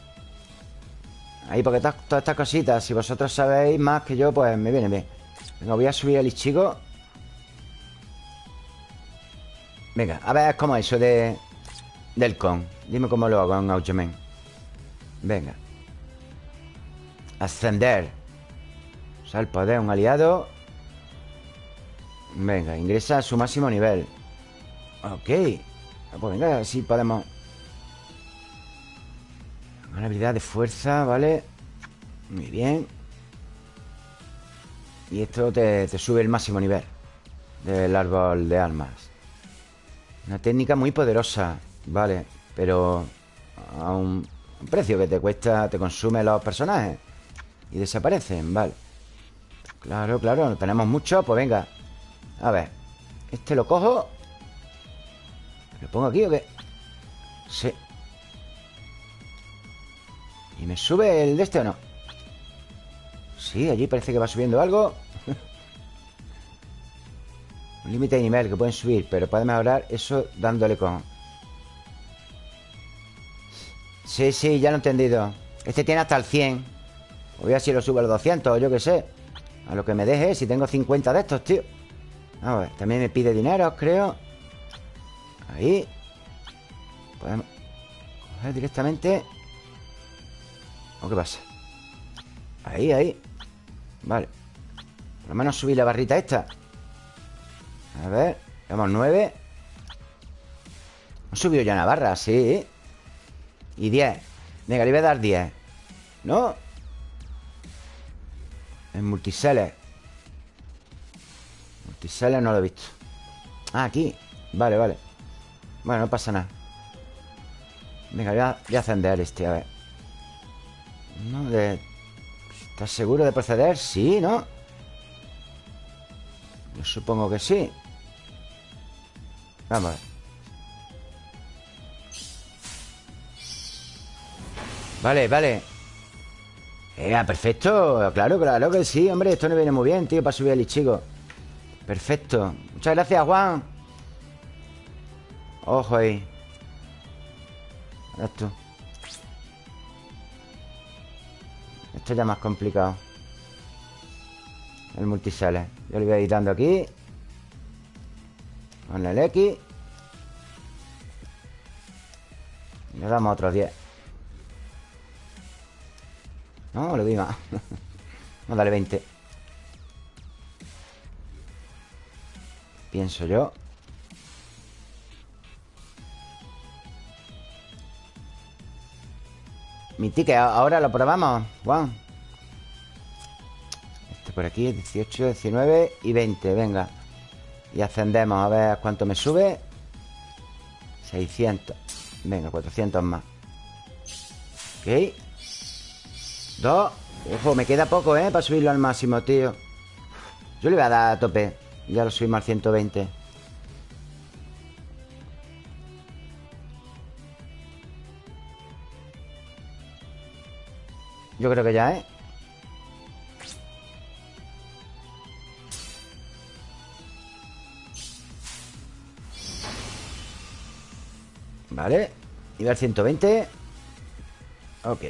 Ahí, porque todas estas cositas Si vosotros sabéis más que yo, pues me viene bien. Venga, voy a subir el Ichigo. Venga, a ver cómo es eso de... Del con. Dime cómo lo hago en Augemen Venga. Ascender. Usar el poder, un aliado. Venga, ingresa a su máximo nivel. Ok Pues venga, así podemos Una habilidad de fuerza, ¿vale? Muy bien. Y esto te, te sube el máximo nivel Del árbol de armas. Una técnica muy poderosa Vale, pero A un, precio que te cuesta Te consume los personajes Y desaparecen, vale. Claro, claro, tenemos mucho Pues venga, a ver Este lo cojo ¿Lo pongo aquí o qué? Sí. ¿Y me sube el de este o no? Sí, allí parece que va subiendo algo. *laughs* Un límite de nivel que pueden subir Pero puede mejorar eso dándole con. Sí, sí, ya lo he entendido. Este tiene hasta el 100 Voy a si lo subo a los 200 yo qué sé. A lo que me deje Si tengo 50 de estos, tío. A ver, también me pide dinero, creo Ahí. Podemos coger directamente. ¿O qué pasa? Ahí, ahí. Vale. Por lo menos subir la barrita esta. A ver Tenemos nueve. Hemos subido ya una barra, sí. Y diez. Venga, le voy a dar diez. ¿No? En multiseller Multiseller no lo he visto. Ah, aquí. Vale, vale Bueno, no pasa nada. Venga, voy a, voy ascender este, a ver. No, de... ¿Estás seguro de proceder? Sí, ¿no? Yo supongo que sí. Vamos a ver. Vale, vale. Eh, perfecto Claro, claro que sí, hombre Esto no viene muy bien, tío, para subir el Ichigo Perfecto. Muchas gracias, Juan Ojo ahí. Esto Esto ya más complicado. El multisale. Yo le voy a ir dando aquí. Con el X. Le damos otros 10 No, le doy más. *laughs* Vamos a darle 20 Pienso yo Mi ticket, ahora lo probamos Juan. Este por aquí, 18, 19 y 20 Venga. Y ascendemos, a ver cuánto me sube. 600 Venga, 400 más. Ok. Dos. Ojo, me queda poco, ¿eh? Para subirlo al máximo, tío. Yo le voy a dar a tope. Ya lo subimos al 120 Yo creo que ya, ¿eh? Vale. Nivel 120 Ok.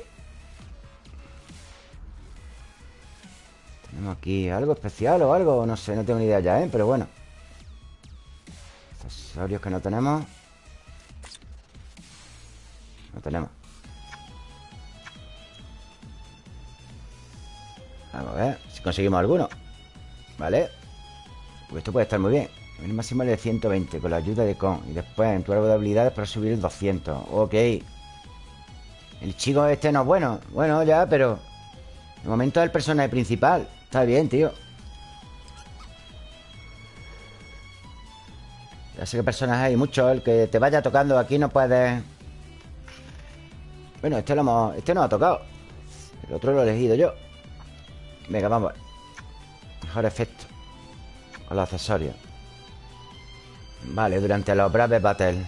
Tenemos aquí algo especial o algo No sé, no tengo ni idea ya, ¿eh? Pero bueno. Accesorios que no tenemos. No tenemos Vamos a ver si conseguimos alguno ¿Vale? Pues esto puede estar muy bien. El máximo es de 120 con la ayuda de Con. Y después en tu árbol de habilidades para subir el 200 Ok. El chico este no es bueno. Bueno, ya, pero De momento es el personaje principal. Está bien, tío. Ya sé que personajes hay muchos El que te vaya tocando aquí no puedes. Bueno, este lo hemos... Este no ha tocado. El otro lo he elegido yo Venga, vamos Mejor efecto. Con los accesorios. Vale, durante los Brave Battle.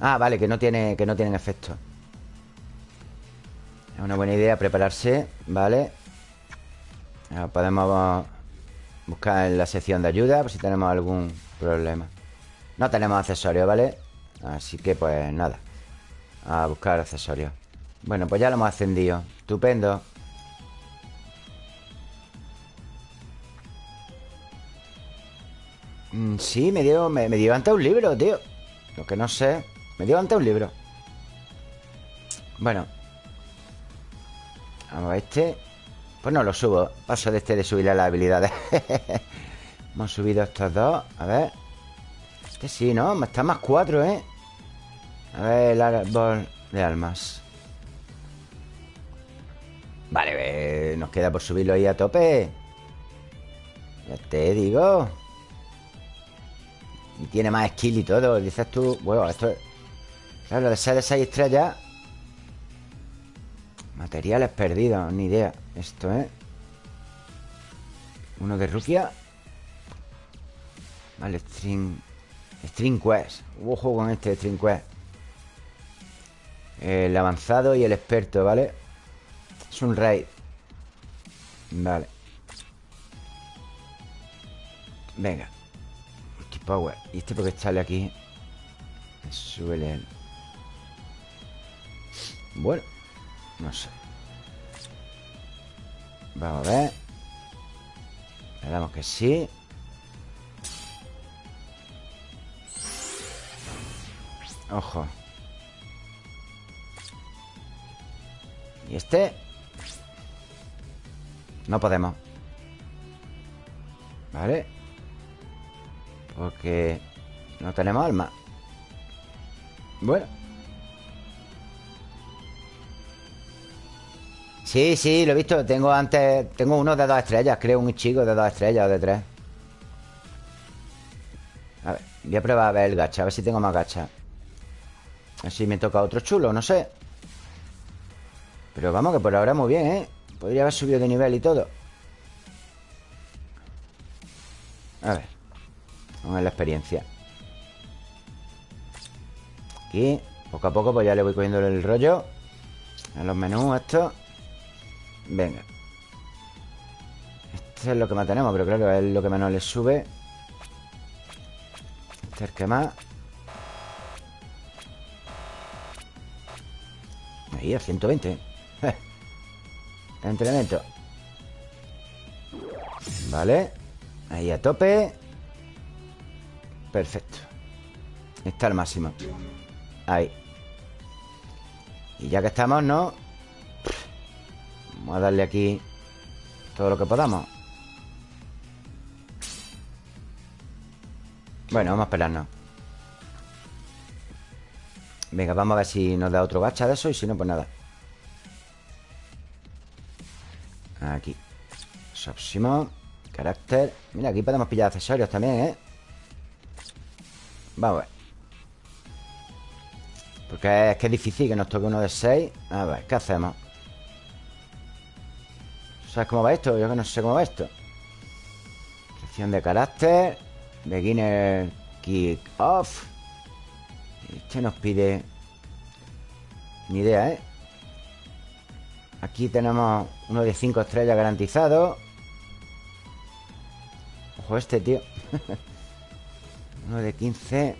Ah, vale, que no, tiene, que no tienen efecto. Es una buena idea prepararse Vale Podemos buscar en la sección de ayuda Por si tenemos algún problema. No tenemos accesorios, ¿vale? Así que pues nada. A buscar accesorios. Bueno, pues ya lo hemos ascendido. Estupendo Mm, sí, me dio, me, me dio un libro, tío. Lo que no sé Me dio antes un libro. Bueno. Vamos a este. Pues no lo subo. Paso de este de subirle las habilidades. *laughs* Hemos subido estos dos. A ver. Este sí, ¿no? Está más cuatro, ¿eh? A ver el árbol de almas. Vale, nos queda por subirlo ahí a tope. Ya te digo Y tiene más skill y todo Dices tú, bueno, esto es Claro, de ser de 6 estrellas Materiales perdidos, ni idea. Esto, ¿eh? Uno de Rusia Vale, String String Quest. Ojo con este String Quest. El avanzado y el experto, ¿vale? Es un raid. Vale. Venga Multipower ¿Y este porque sale aquí? Sube el Bueno No sé. Vamos a ver. Le damos que sí. Ojo. ¿Y este? No podemos. ¿Vale? Porque no tenemos alma. Bueno. Sí, sí, lo he visto. Tengo antes... Tengo uno de dos estrellas Creo un chico de dos estrellas o de tres. A ver, voy a probar a ver el gacha A ver si tengo más gacha. Así me toca otro chulo, no sé. Pero vamos, que por ahora muy bien, ¿eh? Podría haber subido de nivel y todo. A ver Vamos a la experiencia. Aquí Poco a poco pues ya le voy cogiendo el rollo En los menús esto. Venga. Este es lo que más tenemos Pero claro, es lo que menos le sube. Este es el que más. Ahí, a 120 *laughs* Entrenamiento. Vale. Ahí a tope Perfecto. Está al máximo. Ahí. Y ya que estamos, ¿no? Vamos a darle aquí Todo lo que podamos. Bueno, vamos a esperarnos. Venga, vamos a ver si nos da otro gacha de eso Y si no, pues nada. Aquí. Próximo Carácter. Mira, aquí podemos pillar accesorios también, ¿eh? Vamos a ver Porque es que es difícil que nos toque uno de 6 A ver, ¿qué hacemos? ¿Sabes cómo va esto? Yo que no sé cómo va esto Sección de carácter Beginner Kick Off Este nos pide Ni idea, ¿eh? Aquí tenemos uno de 5 estrellas garantizado Ojo este, tío *laughs* Uno de 15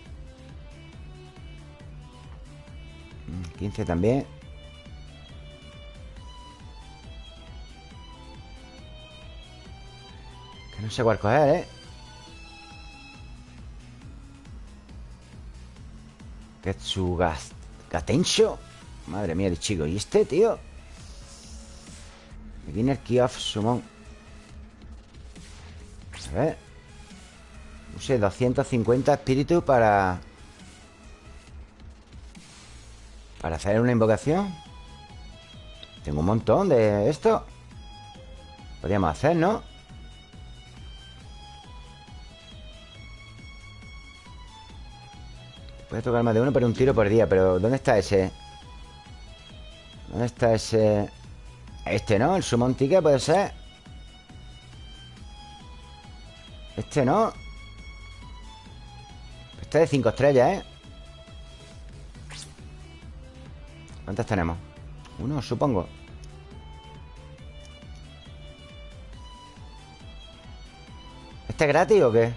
15 mm, también. Que no sé cuál coger, ¿eh? Ketsugas Gatencho Madre mía de chico. ¿Y este, tío? Beginner Key of Summon. A ver Use 250 espíritus para... Para hacer una invocación Tengo un montón de esto Podríamos hacer, ¿no? Puede tocar más de uno, pero un tiro por día Pero ¿dónde está ese? ¿Dónde está ese...? Este, ¿no? El Summon Ticket puede ser Este, ¿no? Este es de 5 estrellas, ¿eh? ¿Cuántas tenemos? Uno, supongo ¿Este es gratis o qué?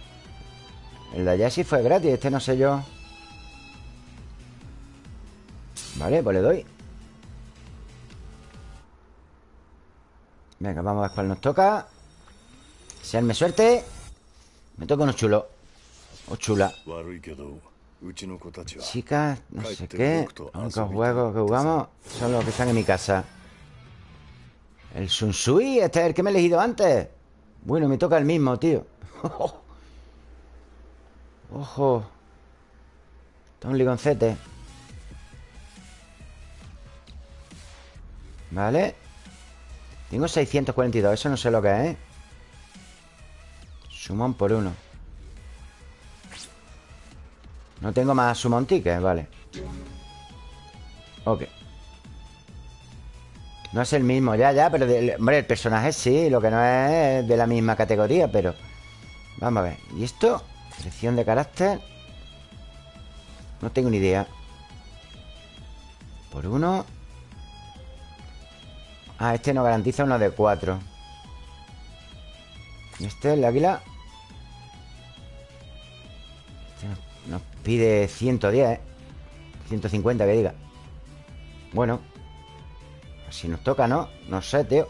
El de allá sí fue gratis Este no sé yo Vale, pues le doy Venga, vamos a ver cuál nos toca Seanme suerte Me toca uno chulo O chula. Chicas, no sé qué. Los únicos juegos que jugamos son los que están en mi casa. El Sunsui, este es el que me he elegido antes. Bueno, me toca el mismo, tío. *laughs* Ojo. Está un ligoncete. Vale. Tengo 642, eso no sé lo que es, ¿eh? Sumón por uno. No tengo más tickets, vale. Ok. No es el mismo, ya, ya, pero... hombre, el personaje sí, lo que no es de la misma categoría, pero... Vamos a ver. ¿Y esto? Selección de carácter. No tengo ni idea. Por uno. Ah, este nos garantiza uno de cuatro. ¿Y este, el águila? Este nos pide 110, 150 que diga. Bueno. Si nos toca, ¿no? No sé, tío.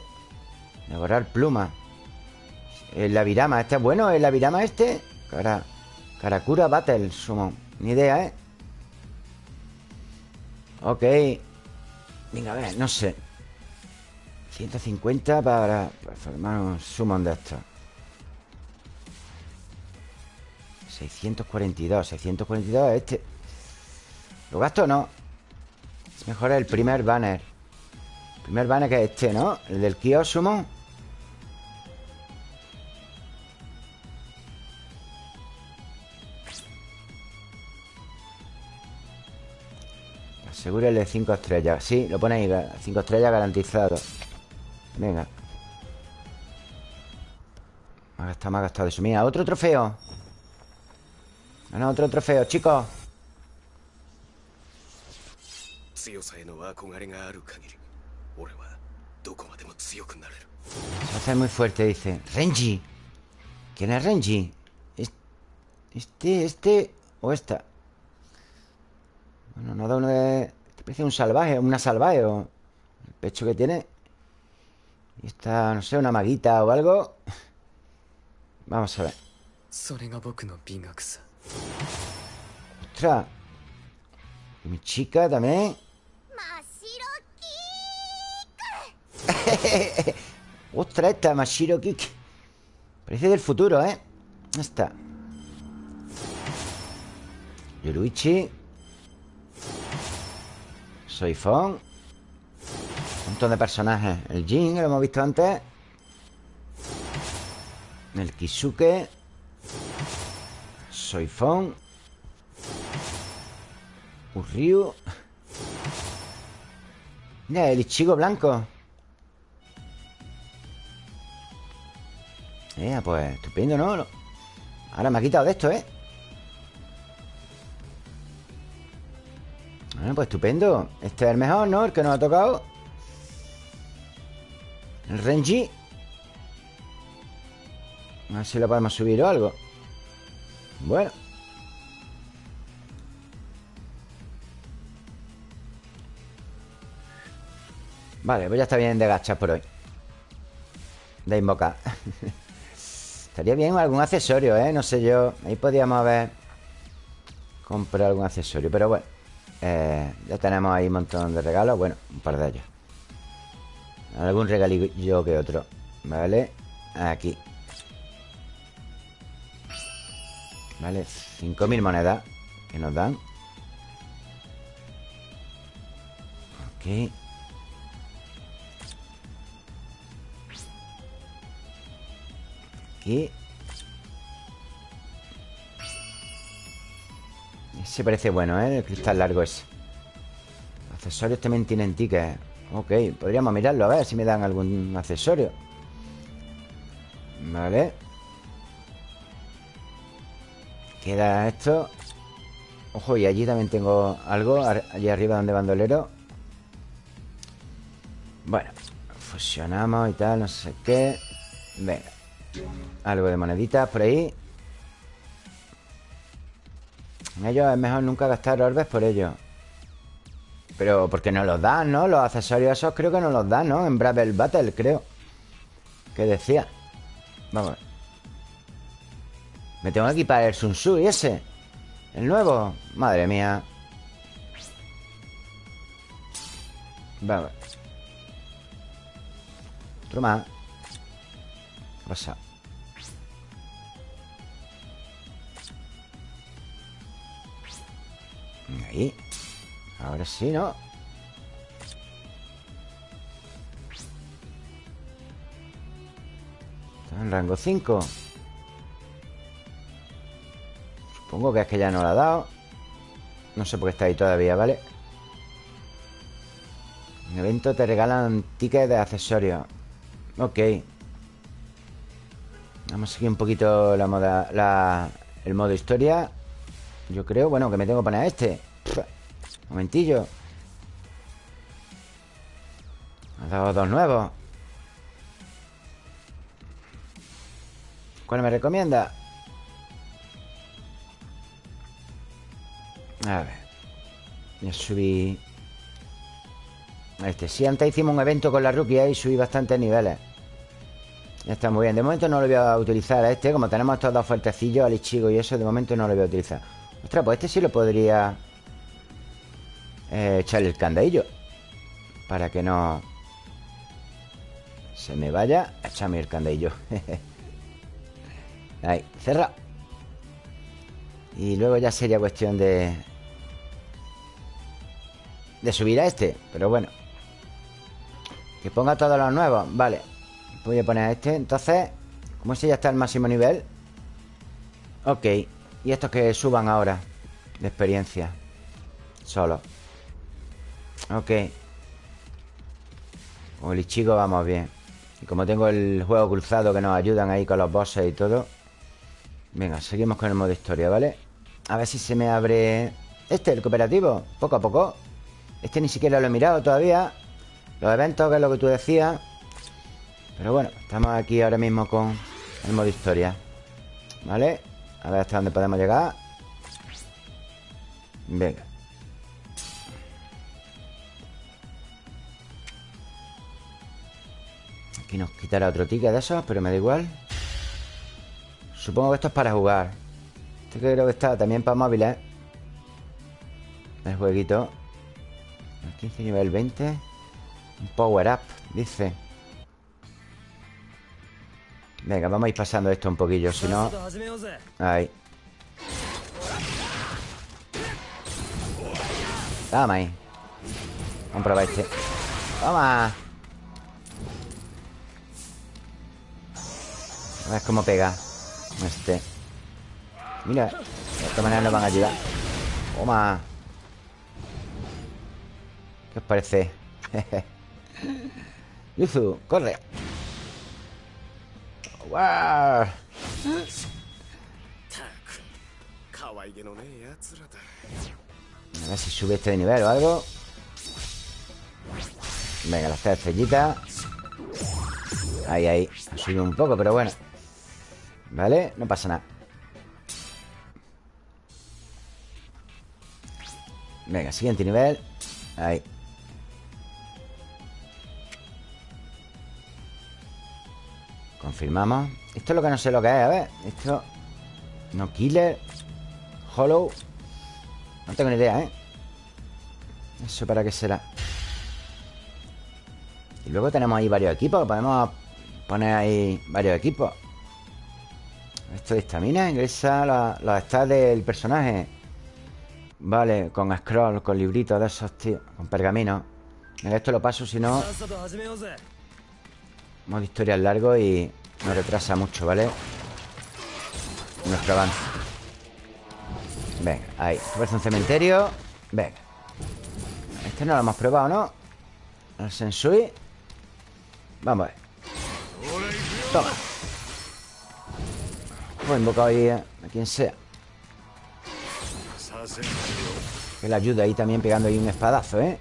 Devorar pluma. El Lavirama. ¿Este es bueno? ¿El Lavirama este? Cara... Karakura Battle Sumo. Ni idea, ¿eh? Ok. Venga, a ver, no sé. 150 para, formar un summon de estos. 642. 642 este. ¿Lo gasto o no? Es mejor el primer banner. El primer banner que es este, ¿no? El del Kyo Summon. Seguro el de 5 estrellas Sí, lo pone ahí 5 estrellas garantizado Venga Me ha gastado, me ha gastado eso Mira, otro trofeo Otro trofeo, chicos Se hace muy fuerte, dice Renji ¿Quién es Renji? Este, este o esta Bueno, no da uno de... Parece un salvaje, una salvaje o el pecho que tiene. Y está, no sé, una maguita o algo. Vamos a ver. Ostras. Y mi chica también. Ostras, *laughs* esta Mashiro Kik. Parece del futuro, ¿eh? Está. Yoruichi. Soy Fon Un montón de personajes El Jin, que lo hemos visto antes El Kisuke Soy Fon. Urryu Mira, el Ichigo blanco. Eh, pues estupendo, ¿no? Ahora me ha quitado de esto, ¿eh? Bueno, pues estupendo. Este es el mejor, ¿no? El que nos ha tocado. El Renji. A ver si lo podemos subir o algo Bueno. Vale, pues ya está bien de gachas por hoy. De invocar. *laughs* Estaría bien algún accesorio, ¿eh? No sé yo. Ahí podríamos haber Comprado algún accesorio Pero bueno. Eh, ya tenemos ahí un montón de regalos. Bueno, un par de ellos. Algún regalillo que otro. Vale, aquí Vale, 5.000 monedas Que nos dan. Ok. Aquí Se parece bueno, ¿eh? El cristal largo ese. Accesorios también tienen tickets. Ok, podríamos mirarlo a ver si me dan algún accesorio. Vale Queda esto Ojo, y allí también tengo algo Allí arriba donde bandolero Bueno Fusionamos y tal, no sé qué Venga Algo de moneditas por ahí en ellos es mejor nunca gastar orbes por ellos. Pero porque no los dan, ¿no? Los accesorios esos creo que no los dan, ¿no? En Bravel Battle, creo. Que decía. Vamos. Me tengo que equipar el Sun Tzu y ese. El nuevo Madre mía. Vamos Otro más. ¿Qué? Ahí. Ahora sí, ¿no? Está en rango 5 Supongo que es que ya no lo ha dado. No sé por qué está ahí todavía, ¿vale? En evento te regalan tickets de accesorios. Ok. Vamos a seguir un poquito la moda, la, el modo historia. Yo creo, bueno, que me tengo que poner a este. Momentillo. Ha dado dos nuevos. ¿Cuál me recomienda? A ver. Voy a Este, sí, antes hicimos un evento con la rookie Y subí bastantes niveles. Ya está muy bien. De momento no lo voy a utilizar a este Como tenemos estos dos fuertecillos, al Ichigo y eso De momento no lo voy a utilizar. Ostras, pues este sí lo podría eh, Echarle el candadillo. Para que no Se me vaya Echame el candadillo. *laughs* Ahí, cerra Y luego ya sería cuestión de de subir a este Pero bueno. Que ponga todos los nuevos Vale. Voy a poner a este Entonces Como ese ya está al máximo nivel Ok Y estos que suban ahora De experiencia Solo. Ok. Con el Ichigo vamos bien. Y como tengo el juego cruzado Que nos ayudan ahí con los bosses y todo Venga, seguimos con el modo historia, ¿vale? A ver si se me abre Este, el cooperativo Poco a poco este ni siquiera lo he mirado todavía. Los eventos, que es lo que tú decías. Pero bueno, estamos aquí ahora mismo con el modo historia. ¿Vale? A ver hasta dónde podemos llegar. Venga. Aquí nos quitará otro ticket de esos Pero me da igual. Supongo que esto es para jugar. Este creo que está también para móviles. El jueguito 15 nivel 20 Un power up, dice. Venga, vamos a ir pasando esto un poquillo Si no... Ahí. Toma ahí. Vamos a probar este Toma. A ver cómo pega Este. Mira De esta manera nos van a ayudar. Toma ¿Qué os parece? *laughs* Yuzu, corre. ¡Wow! A ver si sube este de nivel o algo. Venga, las tres estrellitas Ahí, ahí. Ha subido un poco, pero bueno. ¿Vale? No pasa nada. Venga, siguiente nivel. Ahí Confirmamos. Esto es lo que no sé lo que es, a ver. Esto No killer Hollow. No tengo ni idea, ¿eh? ¿Eso para qué será? Y luego tenemos ahí varios equipos Podemos poner ahí varios equipos. Esto de estamina Ingresa los stats del personaje. Vale, con scroll, con libritos de esos, tío Con pergamino. Esto lo paso, si no Modo historia largo y nos retrasa mucho, ¿vale? Nuestro avance. Venga, ahí. Parece un cementerio Venga. Este no lo hemos probado, ¿no? El Sensui. Vamos a ver. Toma. Hemos invocado ahí a, quien sea. Que le ayuda ahí también pegando ahí un espadazo, ¿eh?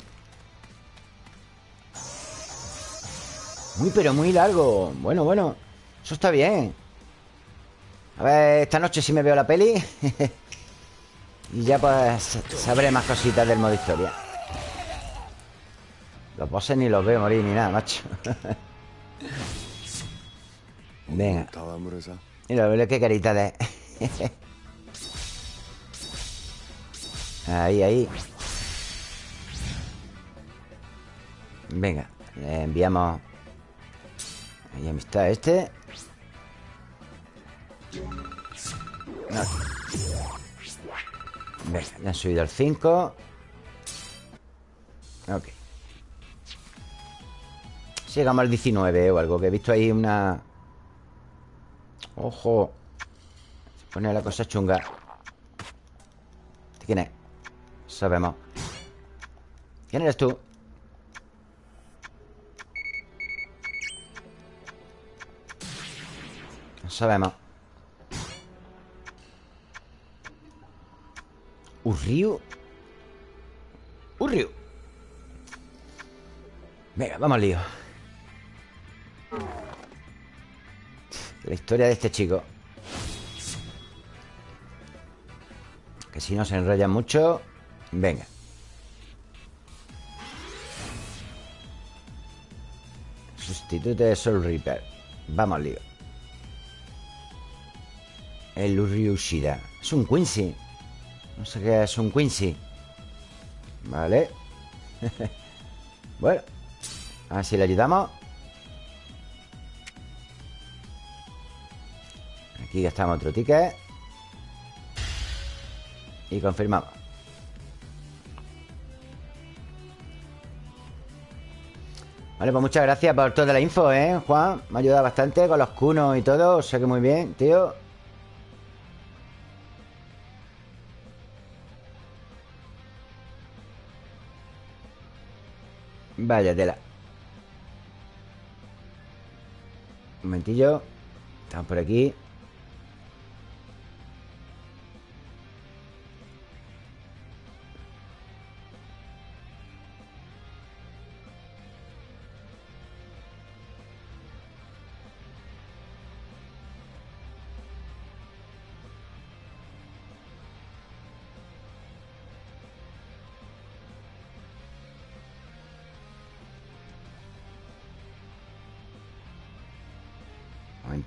Muy, pero muy largo. Bueno, bueno Eso está bien. A ver, esta noche sí me veo la peli. *laughs* Y ya pues Sabré más cositas del modo historia. Los bosses ni los veo morir ni nada, macho. *laughs* Venga. Mira, qué carita de *laughs* Ahí, ahí. Venga, le enviamos Ahí amistad este Venga, ya han subido al 5 Ok. Llegamos al 19 o algo Que he visto ahí una... Ojo. Se pone la cosa chunga. ¿Quién es? Sabemos. ¿Quién eres tú? Sabemos ¿Urriu? ¿Urriu? Venga, vamos al lío. La historia de este chico. Que si no se enrolla mucho Venga. Sustituto de Soul Reaper. Vamos al lío. El Uryushida Es un Quincy No sé qué es un Quincy. Vale. *laughs* Bueno A ver si le ayudamos. Aquí gastamos otro ticket. Y confirmamos. Vale, pues muchas gracias por toda la info, ¿eh, Juan? Me ha ayudado bastante con los cunos y todo O sea que muy bien, tío Vaya tela. Un momentillo. Estamos por aquí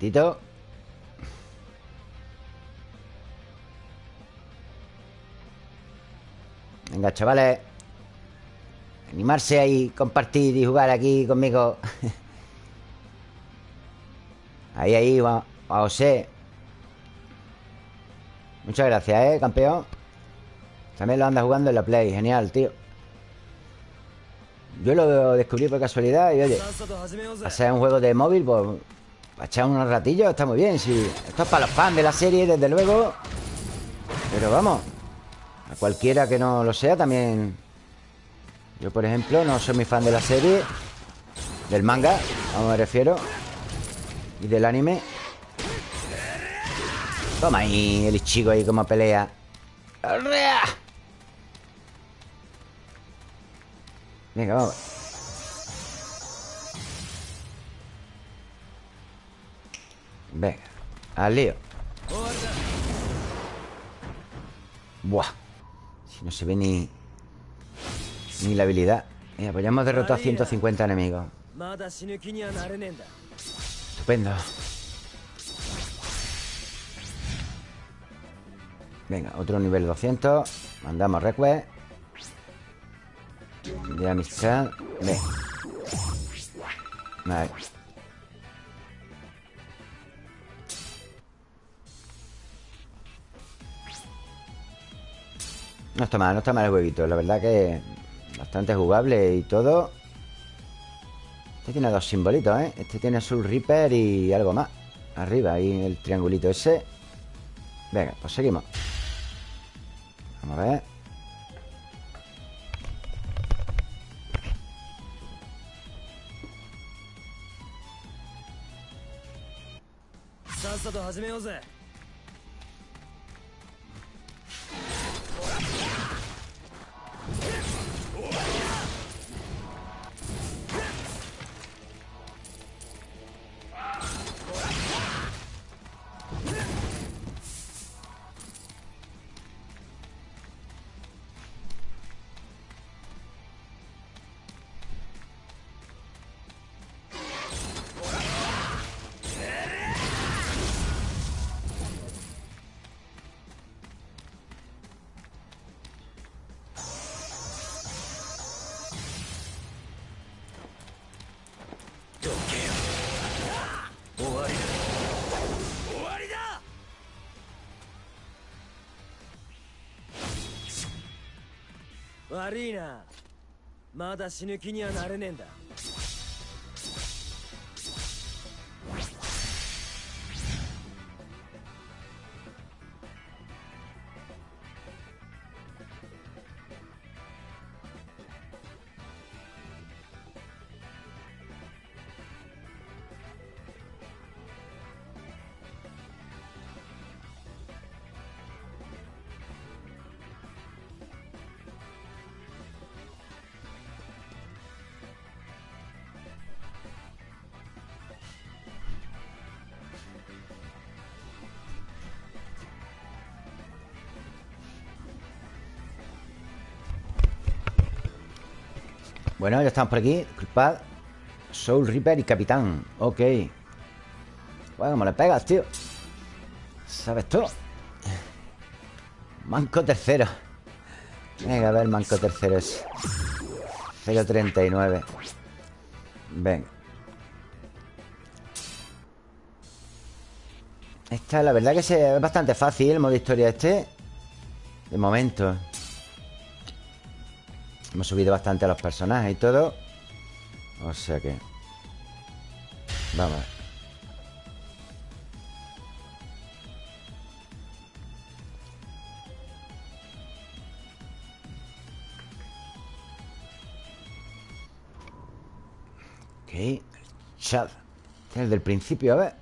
momentito. Venga, chavales. Animarse ahí, compartir y jugar aquí conmigo. *laughs* Ahí, ahí, a José. Muchas gracias, ¿eh, campeón? También lo anda jugando en la Play Genial, tío. Yo lo descubrí por casualidad y oye Hacer un juego de móvil, pues para echar unos ratillos está muy bien sí. Esto es para los fans de la serie, desde luego. Pero vamos A cualquiera que no lo sea también. Yo, por ejemplo, no soy muy fan de la serie Del manga, a me refiero Y del anime. Toma ahí el chico ahí como pelea. Venga, vamos Venga, al lío. Buah Si no se ve ni Ni la habilidad. Mira, pues ya hemos derrotado a 150 enemigos. Estupendo. Venga, otro nivel 200 Mandamos request. De amistad. Venga. Vale No está mal, no está mal el jueguito. La verdad que bastante jugable y todo. Este tiene dos simbolitos, ¿eh? Este tiene Soul Reaper y algo más Arriba, ahí el triangulito ese. Venga, pues seguimos. Vamos a ver. 悪いな。まだ死ぬ気にはなれねえんだ。Bueno, ya estamos por aquí. Disculpad Soul Reaper y Capitán. Ok. Bueno, ¿cómo le pegas, tío? ¿Sabes tú? Manco tercero. Venga, a ver, manco tercero es 0.39 Venga. Esta, la verdad que es bastante fácil el modo historia este. De momento Hemos subido bastante a los personajes y todo. O sea que Vamos. Ok Este es el del principio, a ver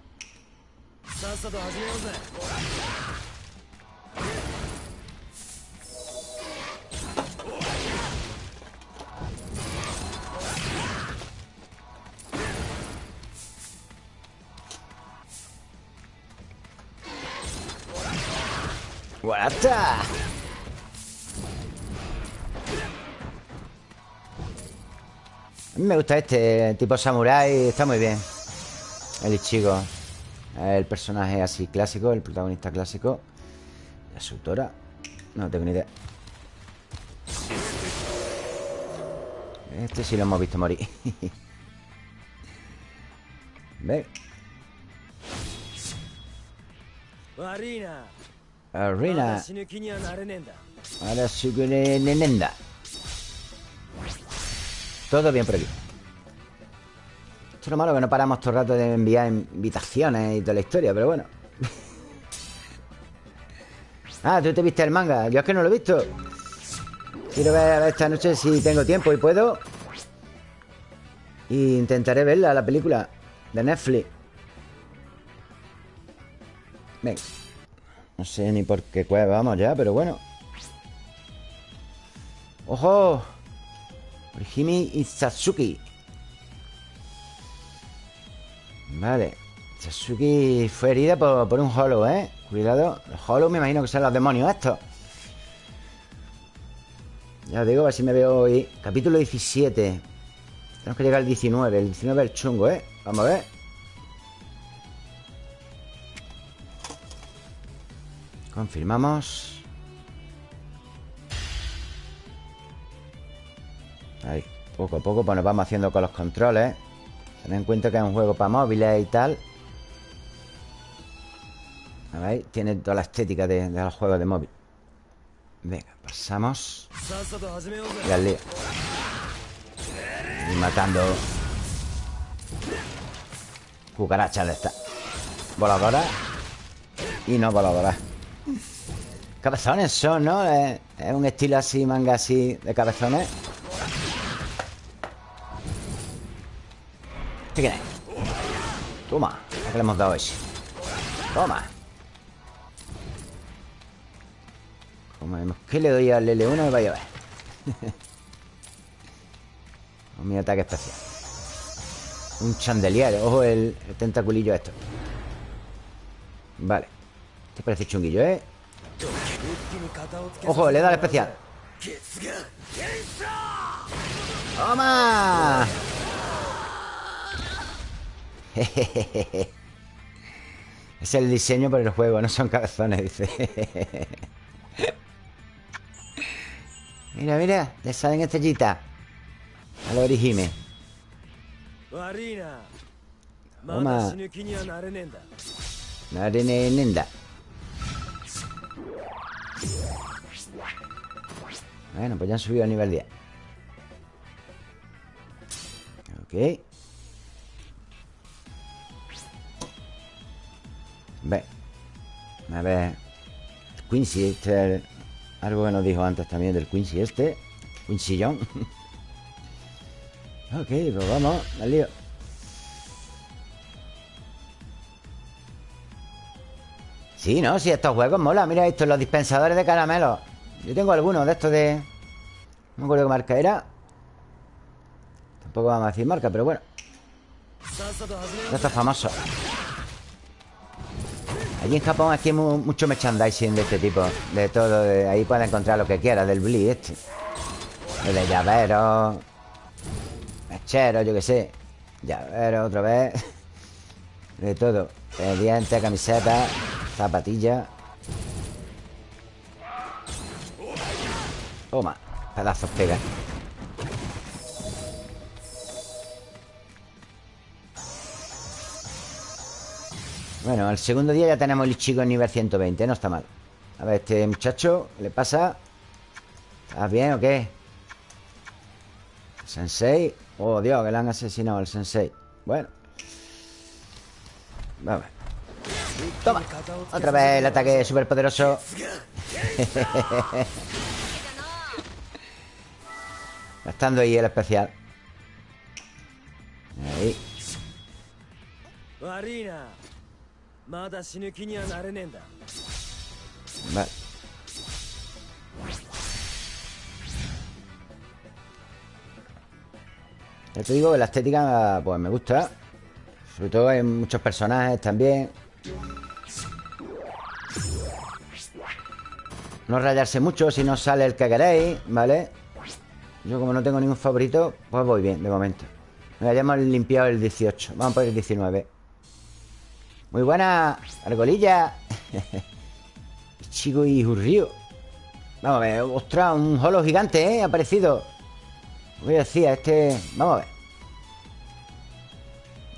me gusta este, tipo samurái, está muy bien. El Ichigo, el personaje así clásico, el protagonista clásico. La su no tengo ni idea. Este sí lo hemos visto morir. *laughs* Ve. Arena. Arena. Ahora todo bien por aquí. Esto es lo malo que no paramos todo el rato de enviar invitaciones y toda la historia, pero bueno. *laughs* ah, tú te viste el manga. Yo es que no lo he visto. Quiero ver esta noche si tengo tiempo y puedo. Y intentaré verla, la película de Netflix. Venga. No sé ni por qué cueva vamos ya, pero bueno. ¡Ojo! Orihime y Satsuki. Vale. Satsuki fue herida por, por un hollow, ¿eh? Cuidado. Los hollow me imagino que son los demonios estos. Ya os digo, a ver si me veo hoy. Capítulo 17. Tenemos que llegar al 19. El 19 es el chungo, ¿eh? Vamos a ver. Confirmamos. Ahí, poco a poco Pues nos vamos haciendo con los controles. Ten en cuenta que es un juego para móviles y tal. A ver, tiene toda la estética de, de los juegos de móvil. Venga, pasamos. Y al lío. Y matando Cucarachas de esta Voladora Y no voladora Cabezones son, ¿no? Es un estilo así, manga así De cabezones. ¿Qué quieres? Toma, que le hemos dado ese. Toma. Como que le doy al L1 me va a llevar *laughs* Mi ataque especial. Un chandelier. Ojo el, el tentaculillo esto. Vale. Este parece chunguillo, ¿eh? Ojo, le da el especial. ¡Toma! *laughs* es el diseño para el juego, no son cabezones, dice. *laughs* mira, mira, le salen estrellitas. A lo origime. Toma. Narenenda. Bueno, pues ya han subido a nivel 10. Ok. Ve. A ver. Quincy, este es algo que nos dijo antes también del Quincy este. Quincy John *laughs* Ok, pues vamos, al lío. Sí, ¿no? Sí, estos juegos mola. Mira esto, los dispensadores de caramelos Yo tengo algunos de estos de... No me acuerdo qué marca era. Tampoco vamos a decir marca, pero bueno. De estos famosos Allí en Japón aquí hay mucho merchandising de este tipo De todo, ahí puedes encontrar lo que quieras Del Bli este De llaveros Mecheros, yo qué sé Llaveros otra vez *laughs* De todo De dientes, camisetas Zapatilla. Toma, pedazos pega Bueno, al segundo día ya tenemos el chico en nivel 120 No está mal. A ver, este muchacho, ¿qué le pasa? ¿Estás bien o qué? Sensei. Oh, Dios, que le han asesinado al sensei. Bueno. Vamos. Toma. Otra vez el ataque súper poderoso Gastando *laughs* ahí el especial. Ahí Vale Ya te digo que la estética Pues me gusta. Sobre todo hay muchos personajes también. No rayarse mucho si no sale el que queréis, ¿vale? Yo como no tengo ningún favorito Pues voy bien, de momento. Ya hemos limpiado el 18 Vamos por el 19 Muy buena, argolilla *laughs* Chico y Río Vamos a ver, ostras, un holo gigante, ¿eh? Ha aparecido Voy a decir, este... Vamos a ver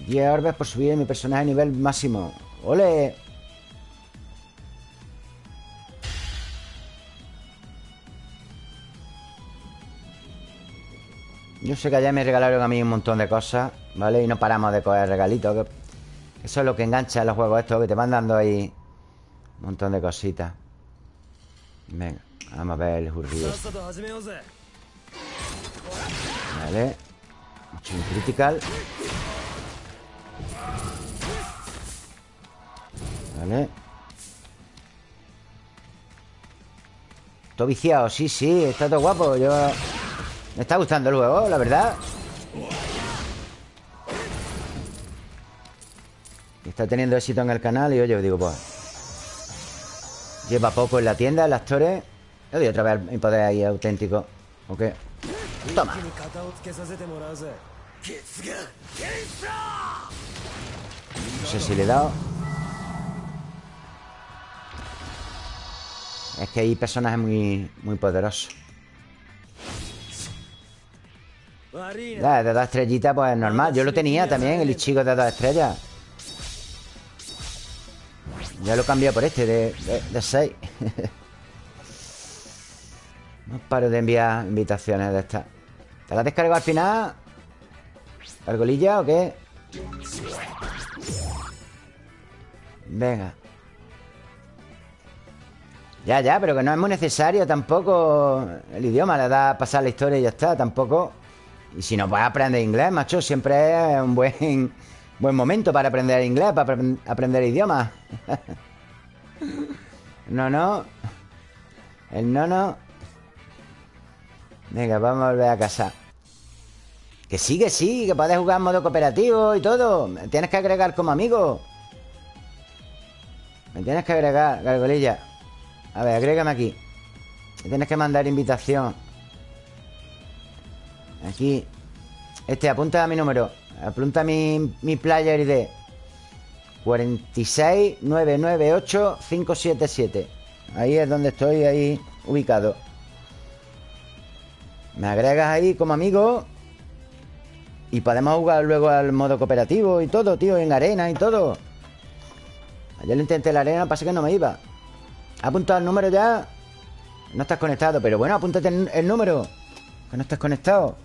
10 orbes por subir mi personaje a nivel máximo ¡Ole! Yo sé que allá me regalaron a mí un montón de cosas, ¿vale? Y no paramos de coger regalitos. Eso es lo que engancha en los juegos estos, que te van dando ahí un montón de cositas. Venga, vamos a ver el jurrío. Vale. Mucho critical. Vale. Todo viciado, sí, sí, está todo guapo. Yo me está gustando el juego, la verdad Está teniendo éxito en el canal Y oye, digo, pues Lleva poco en la tienda, en las torres Le doy otra vez mi poder ahí auténtico Ok. Toma. No sé si le he dado. Es que hay personajes muy, muy poderosos. De dos estrellitas, pues normal. Yo lo tenía también, el chico de dos estrellas. Ya lo cambié por este, de, de, seis. *laughs* no paro de enviar invitaciones de estas. ¿Te las descargo al final? ¿Argolilla o qué? Venga. Ya, ya, pero que no es muy necesario tampoco el idioma. Le da a pasar la historia y ya está, tampoco. Y si no puedes aprender inglés, macho, siempre es un buen, buen momento para aprender inglés, para aprender idiomas. *laughs* no, no. El no, no. Venga, vamos a volver a casa. Que sí, que sí, que puedes jugar en modo cooperativo y todo. Me tienes que agregar como amigo. Me tienes que agregar, gargolilla. A ver, agrégame aquí. Me tienes que mandar invitación. Aquí Este, apunta a mi número Apunta mi, mi player ID 46998 Ahí es donde estoy ahí ubicado. Me agregas ahí como amigo Y podemos jugar luego al modo cooperativo y todo, tío En arena y todo. Ayer lo intenté en la arena, pasa que no me iba. ¿Ha apuntado el número ya? No estás conectado Pero bueno, apúntate el número Que no estás conectado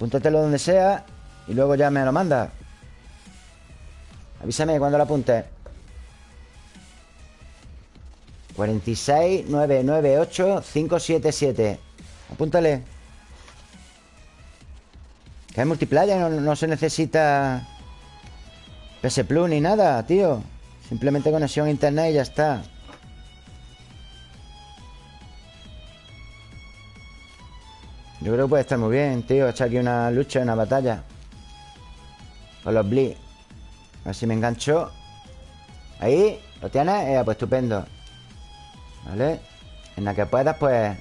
Apúntatelo donde sea Y luego ya me lo mandas Avísame cuando lo apuntes 46 998 577 Apúntale. Que es multiplayer no, no se necesita PS Plus ni nada, tío. Simplemente conexión a internet y ya está Yo creo que puede estar muy bien, tío Echar aquí una lucha, una batalla. Con los Blitz A ver si me engancho. Ahí, ¿lo tienes? Eh, pues estupendo. ¿Vale? En la que puedas, pues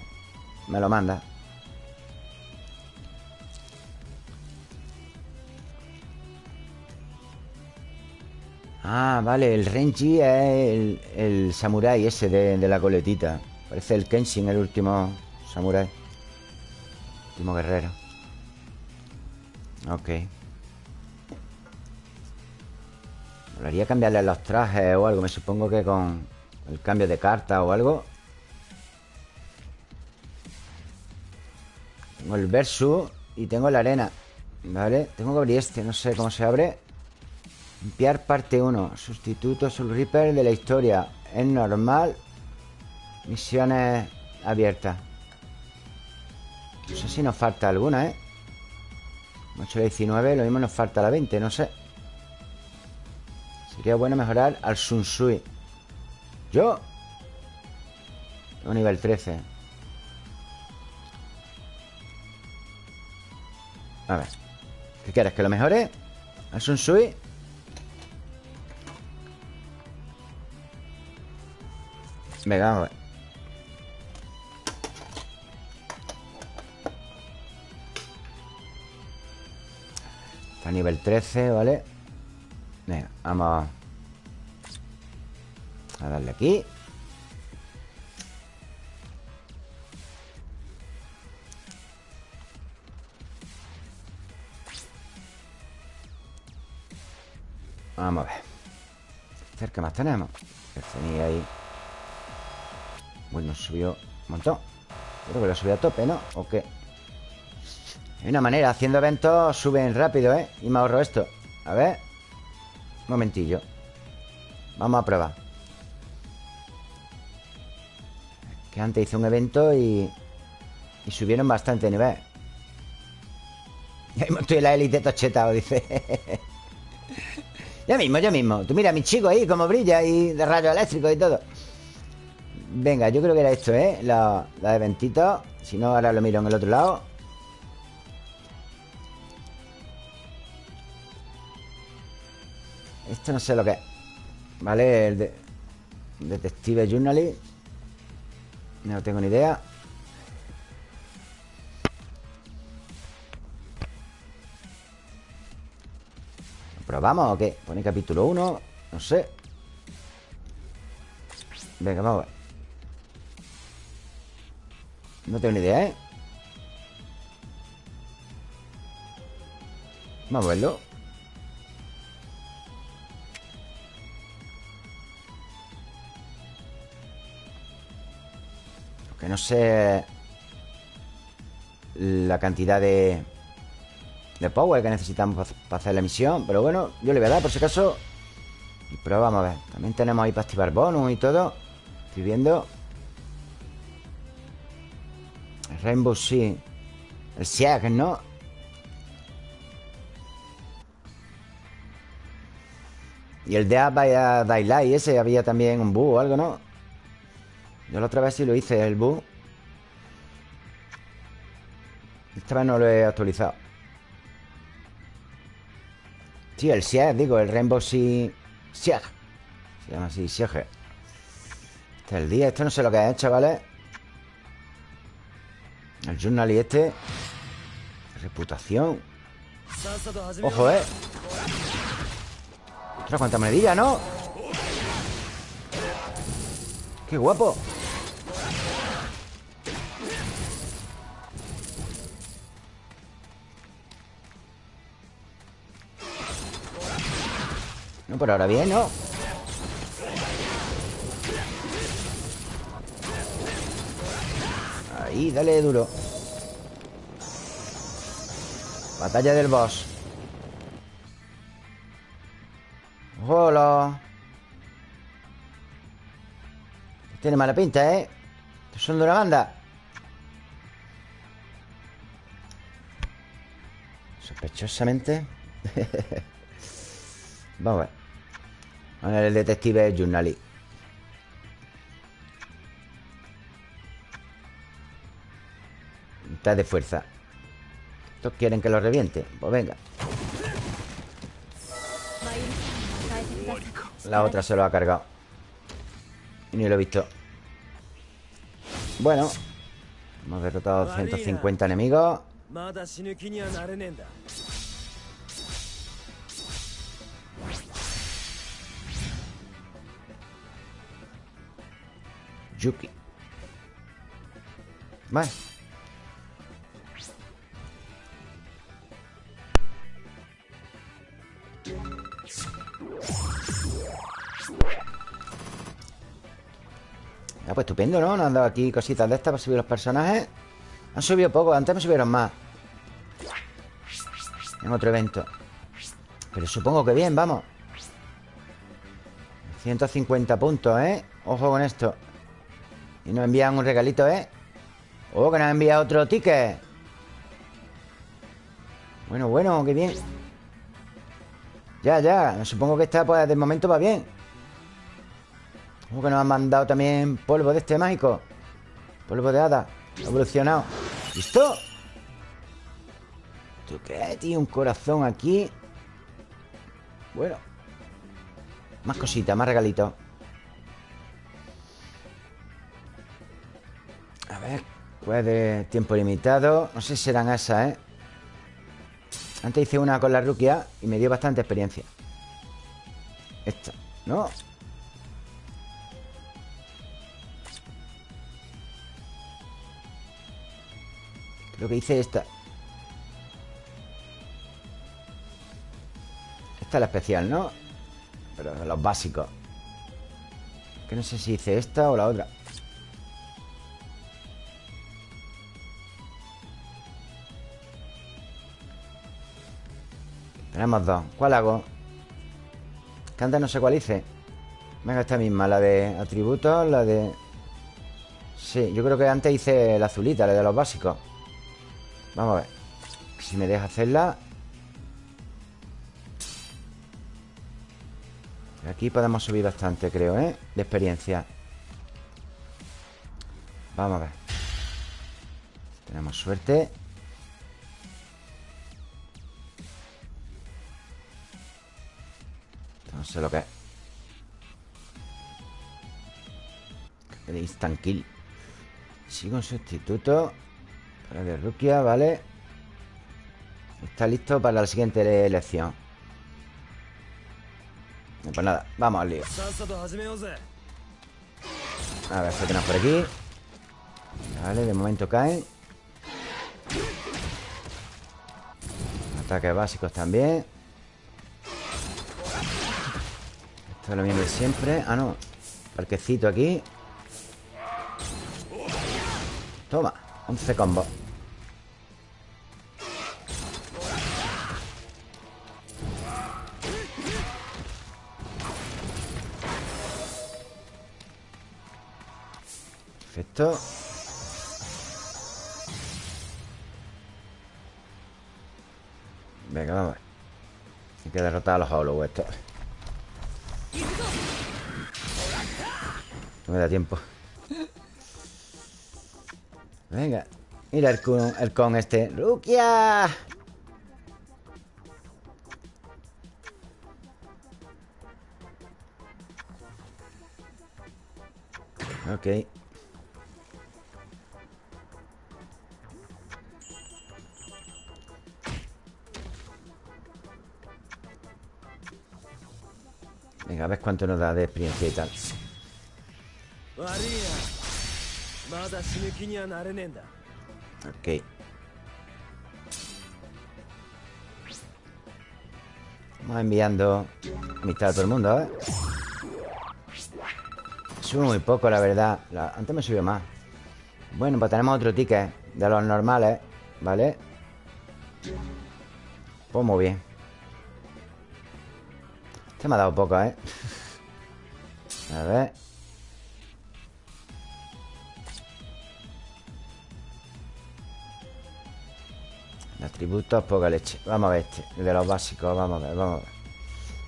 Me lo manda. Ah, vale, el Renji es el, el samurái ese de, de la coletita. Parece el Kenshin, el último samurái Guerrero. Ok. Molaría cambiarle los trajes o algo Me supongo que con el cambio de carta o algo. Tengo el versus Y tengo la arena Vale, tengo que abrir este No sé cómo se abre. Limpiar parte 1 Sustituto Soul Reaper de la historia. Es normal. Misiones abiertas No sé si nos falta alguna, ¿eh? 8 19 Lo mismo nos falta la 20, no sé Sería bueno mejorar al Sun Sui ¿Yo? Tengo nivel 13 A ver ¿Qué quieres? ¿Que lo mejore? ¿Al Sun Sui? Venga, vamos a ver A nivel 13, ¿vale? Venga, vamos A darle aquí Vamos a ver ¿Qué más tenemos? Que tenía ahí Bueno, subió un montón Creo que lo subió a tope, ¿no? ¿O qué? Hay una manera Haciendo eventos suben rápido, ¿eh? Y me ahorro esto. A ver. Un momentillo. Vamos a probar. Que antes hice un evento y... Y subieron bastante nivel. Ya mismo estoy en la élite tochetado, dice. *laughs* Ya mismo, ya mismo. Tú mira a mi chico ahí como brilla Y de rayos eléctricos y todo. Venga, yo creo que era esto, ¿eh? La, la eventitos. Si no, ahora lo miro en el otro lado Esto no sé lo que es ¿Vale? El de... Detective Journalist No tengo ni idea ¿Lo probamos o qué? Pone capítulo 1 No sé Venga, vamos a ver No tengo ni idea, ¿eh? Vamos a verlo Que no sé La cantidad de De power que necesitamos para hacer la misión Pero bueno, yo le voy a dar por si acaso Pero vamos a ver También tenemos ahí para activar bonus y todo Estoy viendo El Rainbow sí El Sieg, ¿no? Y el de Abaya Daylight Ese había también un bug o algo, ¿no? Yo la otra vez sí lo hice, el bug Esta vez no lo he actualizado. Sí, el Sieg, digo, el Rainbow Sea Sieg. Se llama así, Sieg. Este es el día, esto no sé lo que es, chavales. El journal y este. Reputación. Ojo, eh. Otra cuánta monedilla, ¿no? ¡Qué guapo! No, por ahora bien, ¿no? Ahí, dale duro. Batalla del boss. Hola. Tiene mala pinta, ¿eh? Son de una banda. Sospechosamente. *laughs* Vamos a ver Vamos a ver el detective Journali Está de fuerza. ¿Estos quieren que lo reviente? Pues venga. La otra se lo ha cargado. Y ni lo he visto. Bueno. Hemos derrotado 150 enemigos Yuki. Vale Ah, pues estupendo, ¿no? Nos han dado aquí cositas de estas para subir los personajes. Han subido poco, antes me subieron más. En otro evento. Pero supongo que bien, vamos. 150 puntos, ¿eh? Ojo con esto Y nos envían un regalito, ¿eh? Oh, que nos envía otro ticket. Bueno, bueno, qué bien. Ya, ya Supongo que esta, pues, de momento va bien. Ojo que nos han mandado también polvo de este mágico. Polvo de hada Evolucionado. ¿Listo? ¿Tú qué, tío? Un corazón aquí. Bueno Más cositas, más regalitos de tiempo limitado No sé si serán esas, ¿eh? Antes hice una con la ruquia Y me dio bastante experiencia Esta, ¿no? Lo que hice esta Esta es la especial, ¿no? Pero los básicos Que no sé si hice esta o la otra Tenemos dos ¿Cuál hago? Que antes no sé cuál hice. Venga, esta misma La de atributos La de... Sí, yo creo que antes hice la azulita La de los básicos. Vamos a ver. Si me deja hacerla. Aquí podemos subir bastante, creo, ¿eh? De experiencia. Vamos a ver. Tenemos suerte No sé lo que es. El instant kill. Sigo un sustituto. Para de Rukia, ¿vale? Está listo para la siguiente elección. Pues nada, vamos al lío. A ver, tenemos por aquí. Vale, de momento caen. Ataques básicos también. Esto es lo mismo de siempre. Ah, no. Parquecito aquí. Toma 11 combos. Perfecto. Venga, vamos Hay que derrotar a los hollow estos No me da tiempo. Venga Mira el con, el con este. ¡Rukia! Ok Venga, a ver cuánto nos da de experiencia y tal. Ok. Vamos enviando amistad a todo el mundo, ¿eh? Subo muy poco, la verdad. Antes me subió más. Bueno, pues tenemos otro ticket de los normales, ¿vale? Pues muy bien. Este me ha dado poco, ¿eh? A ver. Atributos, poca leche. Vamos a ver este, de los básicos Vamos a ver, vamos a ver.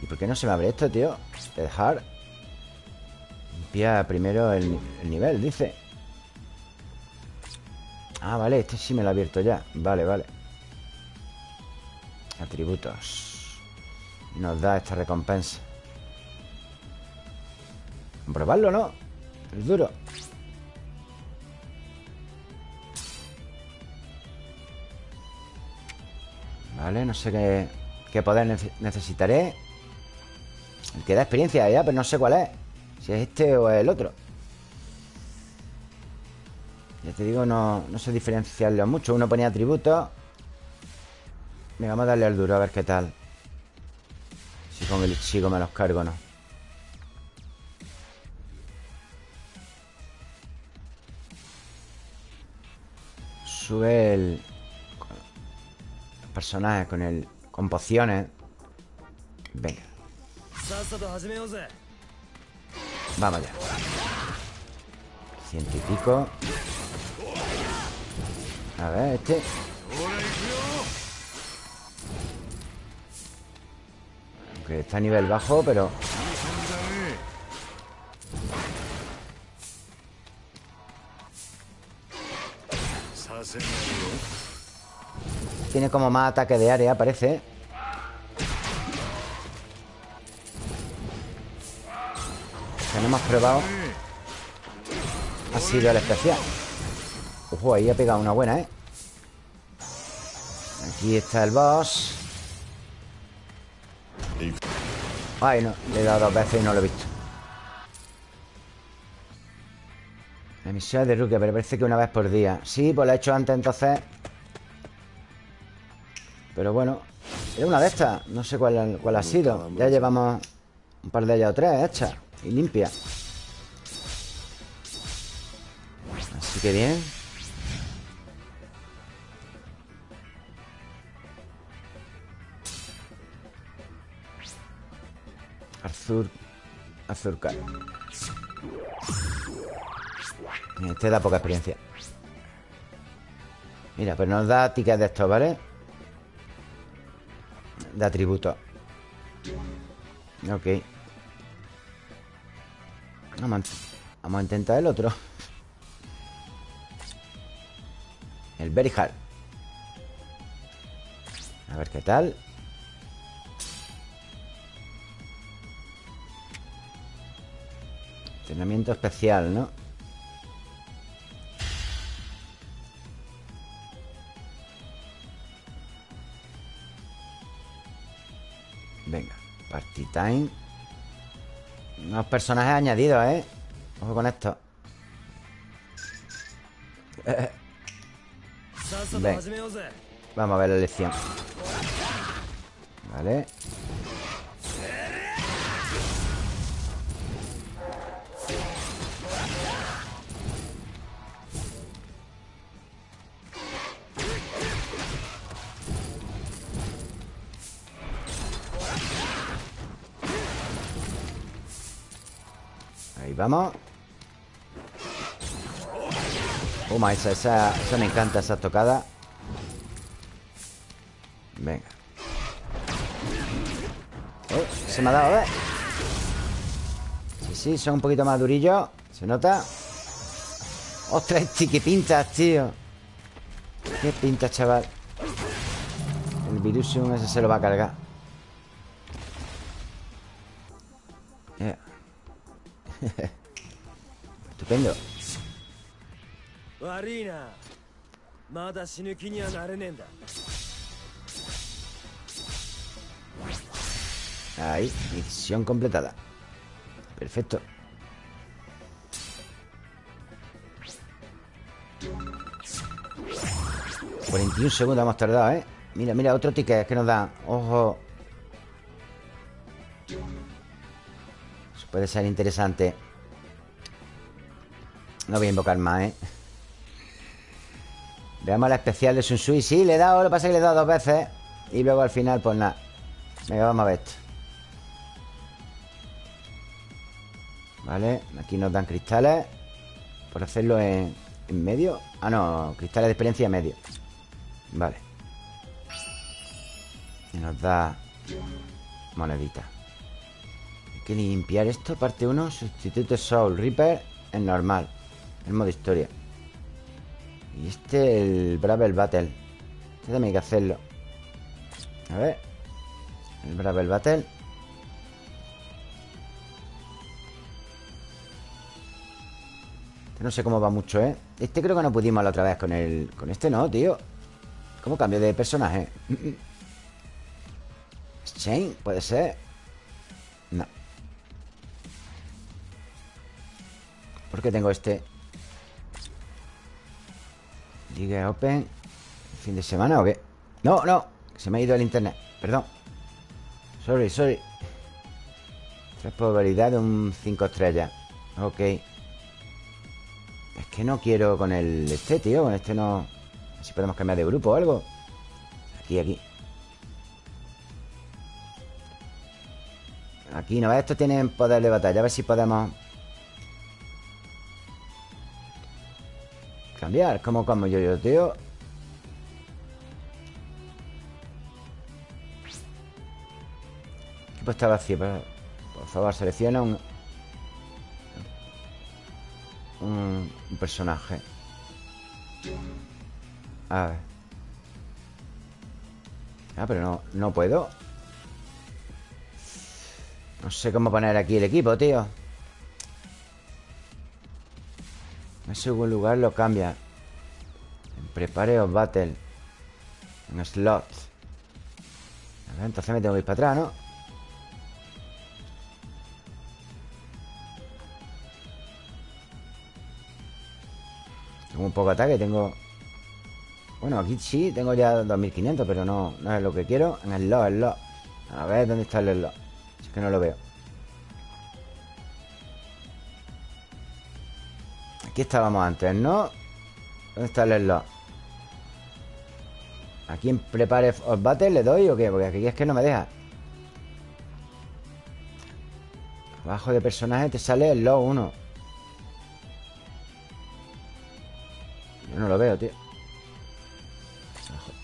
¿Y por qué no se me abre esto, tío? Dejar. Limpia primero el, el nivel, dice. Ah, vale, este sí me lo ha abierto ya. Vale, vale. Atributos Nos da esta recompensa. Comprobarlo, ¿no? Es duro. Vale, no sé qué, qué poder necesitaré. El que da experiencia ya, pero no sé cuál es. Si es este o el otro. Ya te digo, no, no sé diferenciarlo mucho. Uno ponía atributos. Venga, vamos a darle al duro a ver qué tal con el chico me los cargo no Sube el, personajes con el con pociones. Venga. Vamos allá. Ciento y pico. A ver, este. Aunque está a nivel bajo, pero... Tiene como más ataque de área, parece. Que no hemos probado. Ha sido el especial. Ojo, ahí ha pegado una buena, ¿eh? Aquí está el boss Ay, no, le he dado dos veces y no lo he visto. Misión de Rukia, pero parece que una vez por día. Sí, pues lo he hecho antes, entonces. Pero bueno Era una de estas. No sé cuál, cuál ha sido. Ya llevamos un par de ellas o tres hechas Y limpias. Así que bien Azur Azurcar Este da poca experiencia. Mira, pues nos da tickets de estos, ¿vale? de atributos Ok. Vamos a, vamos a intentar el otro. El Very Hard A ver qué tal Entrenamiento especial, ¿no? Venga, party time Unos personajes añadidos, ¿eh? Ojo con esto *laughs* Venga. Vamos a ver la lección Vale vamos. Toma, esa, esa, esa me encanta, esa tocada. Venga. Oh, Se me ha dado, ver Sí, sí, son un poquito más durillos. ¿Se nota? ¡Ostras, este, qué pintas, tío! ¡Qué pintas, chaval! El Virusium ese se lo va a cargar *laughs* Estupendo. Ahí, misión completada. Perfecto. ...41 segundos hemos tardado, ¿eh? Mira, mira, otro ticket que nos da Ojo Puede ser interesante. No voy a invocar más, ¿eh? Veamos la especial de Sun Sui Sí, le he dado, lo que pasa es que le he dado dos veces Y luego al final, pues nada. Venga, vamos a ver esto. Vale, aquí nos dan cristales. Por hacerlo en, en medio. Ah, no, cristales de experiencia en medio. Vale. Y nos da Monedita que limpiar esto Parte 1, sustituto Soul Reaper En normal En modo historia. Y este, el Bravel Battle Este también hay que hacerlo. A ver El Bravel Battle. Este no sé cómo va mucho, ¿eh? Este creo que no pudimos la otra vez con el... Con este no, tío. ¿Cómo cambio de personaje? *clears throat* Shane, puede ser ¿Por qué tengo este? Liga Open. ¿Fin de semana o qué? No, no Se me ha ido el internet. Perdón. Sorry, sorry. Tres probabilidad de un 5 estrellas. Ok. Es que no quiero con el este, tío. Con este no... Si podemos cambiar de grupo o algo. Aquí, aquí. Aquí, ¿no? Estos tienen poder de batalla. A ver si podemos Cambiar ¿Cómo como yo, yo, tío? Equipo está vacío Por favor, selecciona un Un, personaje. A ver. Ah, pero no, no puedo. No sé cómo poner aquí el equipo, tío En segundo lugar lo cambia. En prepare o battle. En slot. A ver, entonces me tengo que ir para atrás, ¿no? Tengo un poco de ataque, tengo... Bueno, aquí sí, tengo ya 2500 Pero no, no es lo que quiero. En el slot, el slot. A ver, ¿dónde está el slot? que no lo veo Aquí estábamos antes, ¿no? ¿Dónde está el slot? ¿Aquí en Prepare os le doy o qué? Porque aquí es que no me deja Abajo de personaje te sale el slot 1 Yo no lo veo, tío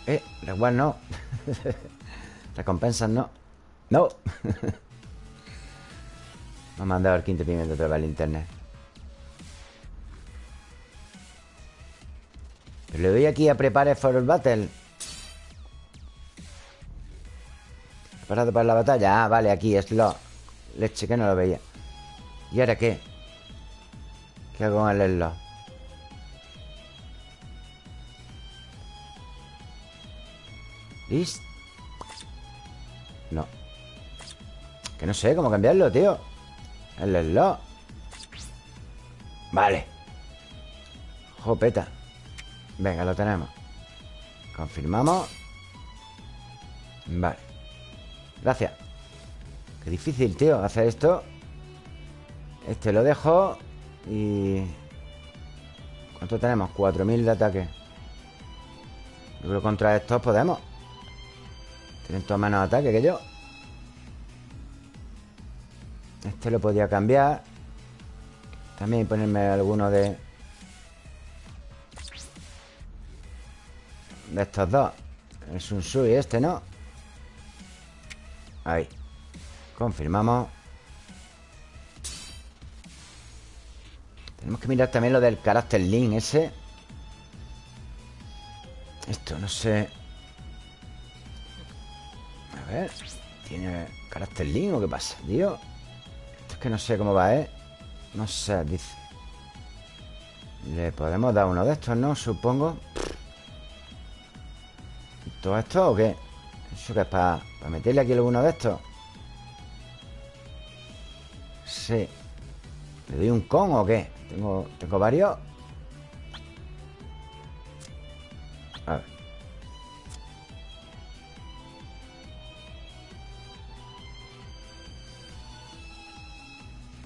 Eh, igual no *laughs* Recompensas no No *laughs* Me ha mandado el quinto pimiento otra vez al internet. Pero le doy aquí a Prepare for Battle. ¿Preparado para la batalla? Ah, vale, aquí, es lo... Leche, que no lo veía. ¿Y ahora qué? ¿Qué hago con el slot? ¿Listo? No. Que no sé cómo cambiarlo, tío. El slot Vale Jopeta Venga, lo tenemos. Confirmamos. Vale. Gracias. Qué difícil, tío, hacer esto. Este lo dejo Y... ¿Cuánto tenemos? 4.000 de ataque. Yo creo que contra estos podemos. Tienen todo menos ataque que yo. Este lo podía cambiar. También ponerme alguno de De estos dos El Sun Sui este, ¿no? Ahí Confirmamos Tenemos que mirar también lo del carácter link ese Esto, no sé A ver ¿Tiene carácter link o qué pasa, tío? Es que no sé cómo va, ¿eh? No sé, dice Le podemos dar uno de estos, ¿no? Supongo ¿Todo esto o qué? ¿Eso que es para, meterle aquí alguno de estos? Sí ¿Le doy un con o qué? Tengo, tengo varios A ver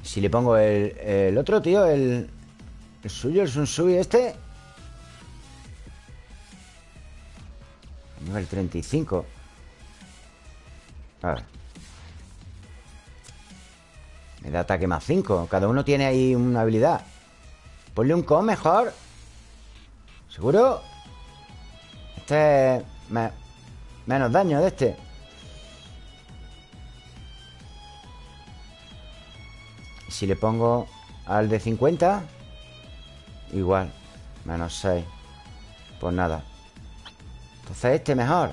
Si le pongo el, otro, tío El, el suyo, el Sunsui este El 35 A ver. Me da ataque más 5 Cada uno tiene ahí una habilidad. Ponle un con mejor. ¿Seguro? Este es menos daño de este. Si le pongo al de 50 Igual. Menos 6 Pues nada Entonces este mejor.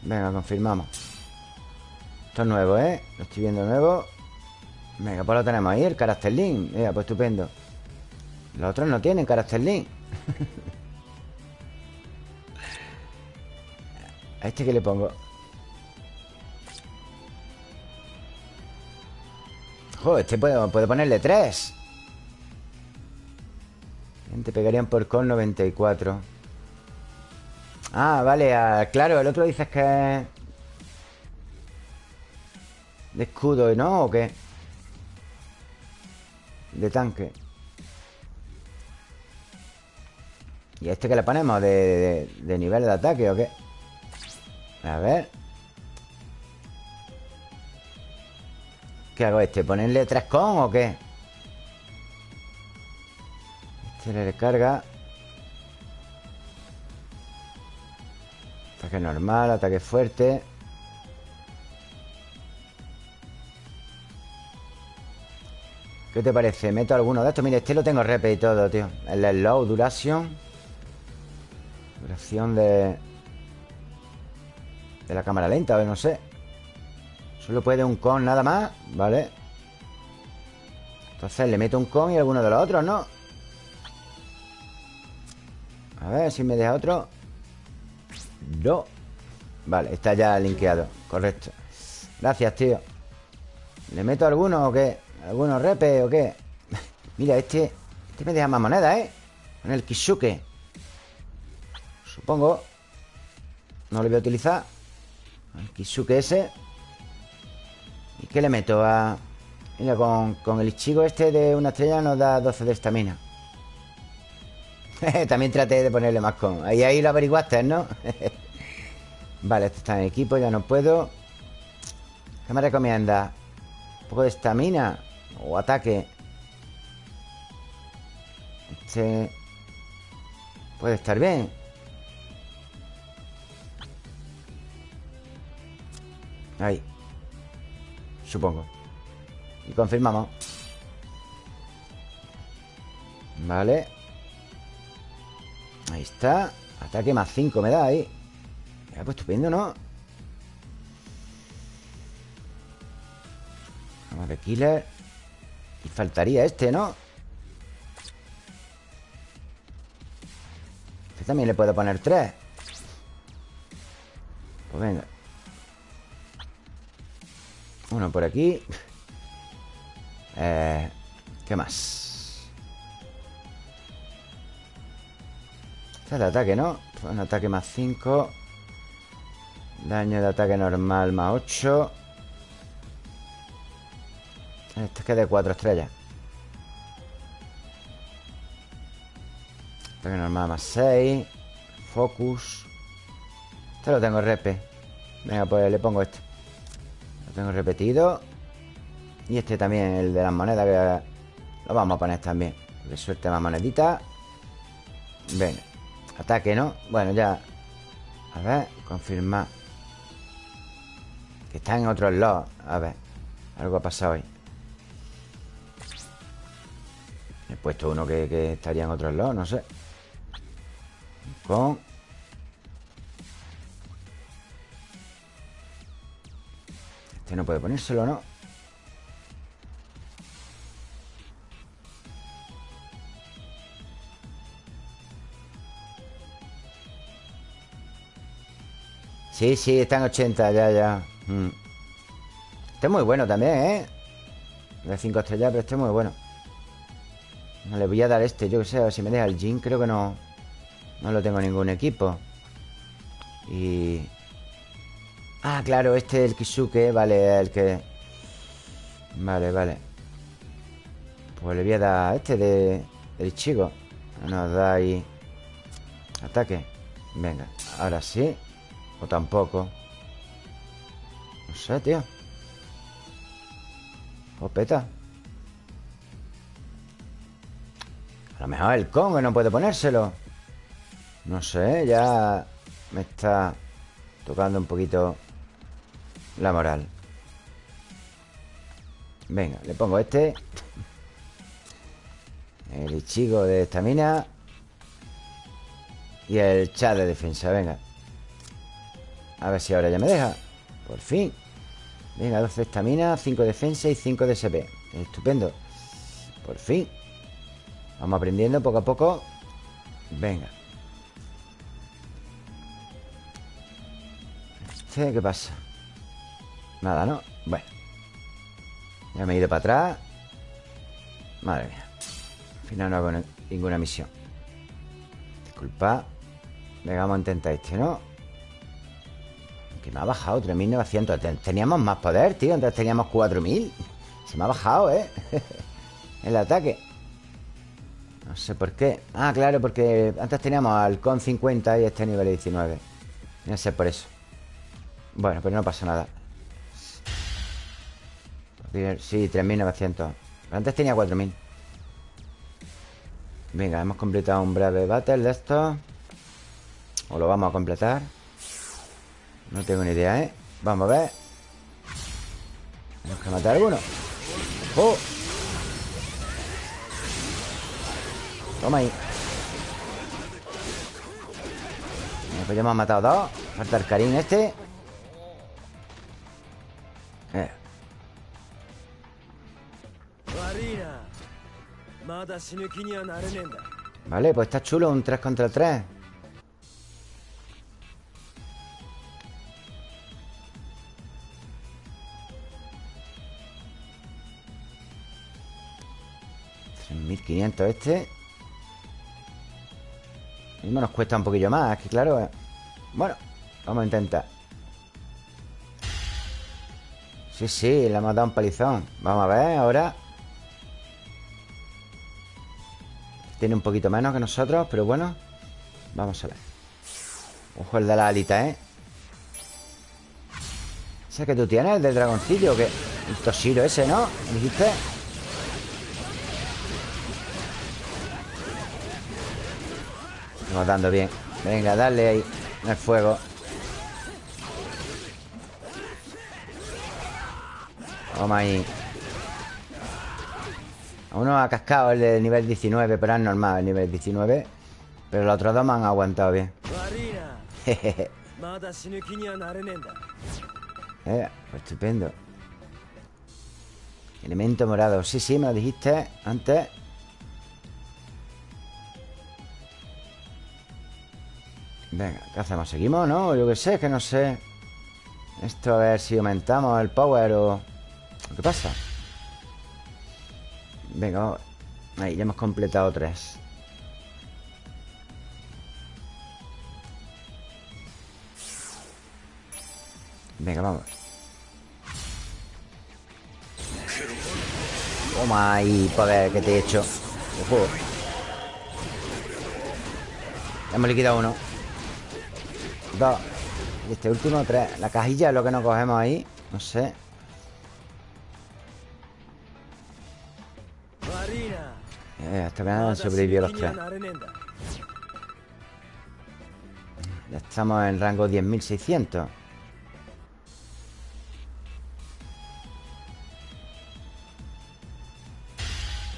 Venga, confirmamos. Esto es nuevo, ¿eh? Lo estoy viendo nuevo. Venga, pues lo tenemos ahí, el carácter link. Mira, pues estupendo. Los otros no tienen carácter link. *laughs* ¿A este que le pongo? Joder, este puede, puede ponerle 3 Te pegarían por con 94 Ah, vale, claro, el otro dices que es De escudo, ¿no? ¿O qué? De tanque ¿Y este que le ponemos? ¿De, de, nivel de ataque o qué? A ver ¿Qué hago este? ¿Ponerle 3 con o qué? Este le recarga Ataque normal, ataque fuerte ¿Qué te parece? ¿Meto alguno de estos? Mira, este lo tengo repe y todo, tío El slow, duración Duración de... De la cámara lenta, a no sé Solo puede un con nada más Vale Entonces le meto un con y alguno de los otros, ¿no? A ver si me deja otro No Vale, está ya linkeado Correcto Gracias, tío ¿Le meto alguno o qué? ¿Algunos repe o qué? *laughs* Mira, este Este me deja más moneda, ¿eh? Con el Kisuke Supongo No lo voy a utilizar El Kisuke ese ¿Y qué le meto? A... Mira, con, con el Ichigo este de una estrella nos da 12 de estamina *laughs* También traté de ponerle más con Ahí, ahí lo averiguaste, ¿no? *laughs* vale, este está en equipo, ya no puedo. ¿Qué me recomienda? Un poco de estamina O ataque Este Puede estar bien. Ahí. Supongo. Y confirmamos. Vale Ahí está Ataque más 5 me da ahí Ya, pues estupendo, ¿no? Vamos de killer Y faltaría este, ¿no? Este también le puedo poner 3 Pues venga uno por aquí eh, ¿Qué más? Este es de ataque, ¿no? Un ataque más 5 Daño de ataque normal más 8 Este es que de 4 estrellas. Ataque normal más 6 Focus. Este lo tengo repe. Venga, pues le pongo este. Tengo repetido. Y este también, el de las monedas Que lo vamos a poner también. Que suelte más moneditas Venga, ataque, ¿no? Bueno, ya. A ver, confirmar Que está en otro slot A ver, algo ha pasado hoy He puesto uno que, estaría en otro slot, no sé. Con Este no puede ponérselo, ¿no? Sí, sí, está en 80, ya, ya. Mm. Este es muy bueno también, ¿eh? De 5 estrellas, pero este es muy bueno. No le voy a dar este, yo que sé, si me deja el Jin Creo que no. No lo tengo en ningún equipo. Y... Ah, claro, este es el Kisuke Vale, el que... Vale, vale. Pues le voy a dar este de... Del chico. Nos da ahí... Ataque. Venga, Ahora sí O tampoco. No sé, tío. O peta. A lo mejor el Congo no puede ponérselo. No sé, ya Me está tocando un poquito La moral. Venga, le pongo este. El Ichigo de estamina Y el chat de defensa, venga A ver si ahora ya me deja. Por fin. Venga, 12 estamina, 5 defensa y 5 de SP Estupendo. Por fin. Vamos aprendiendo poco a poco. Venga. ¿Este qué pasa? Nada, ¿no? Bueno. Ya me he ido para atrás. Madre mía. Al final no hago ninguna misión. Disculpa Venga, vamos a intentar este, ¿no? Que me ha bajado 3.900 Teníamos más poder, tío Entonces teníamos 4.000 Se me ha bajado, ¿eh? *laughs* El ataque. No sé por qué. Ah, claro, porque antes teníamos al con 50 y este nivel 19 No sé por eso. Bueno, pero no pasa nada. Sí, 3.900 Antes tenía 4.000 Venga, hemos completado un breve battle de esto O lo vamos a completar No tengo ni idea, ¿eh? Vamos a ver. Tenemos que matar a alguno. ¡Oh! Toma ahí. Pues ya hemos matado dos. Falta el Karim este. Eh. Vale, pues está chulo Un 3 contra 3 3.500 este Mismo nos cuesta un poquillo más que claro eh. Bueno, vamos a intentar Sí, sí, le hemos dado un palizón Vamos a ver ahora Tiene un poquito menos que nosotros Pero bueno Vamos a ver Ojo el de la alita, ¿eh? ¿Ese que tú tienes? ¿El del dragoncillo? que El tosiro ese, ¿no? ¿Me dijiste? Estamos dando bien. Venga, dale ahí El fuego. Toma ahí. Uno ha cascado el de nivel 19 Pero es normal el nivel 19 Pero los otros dos me han aguantado bien. *laughs* Eh, pues estupendo. Elemento morado. Sí, sí, me lo dijiste antes Venga, ¿qué hacemos? ¿Seguimos, no? Yo qué sé, que no sé. Esto a ver si aumentamos el power o... ¿Qué pasa? Venga, vamos. Ahí, ya hemos completado tres. Venga, vamos. Toma ahí, poder que te he hecho. Ojo. Hemos liquidado uno Dos. Y este último, tres. La cajilla es lo que nos cogemos ahí. No sé. Eh, Hasta que han sobrevivido los tres. Ya estamos en rango 10.600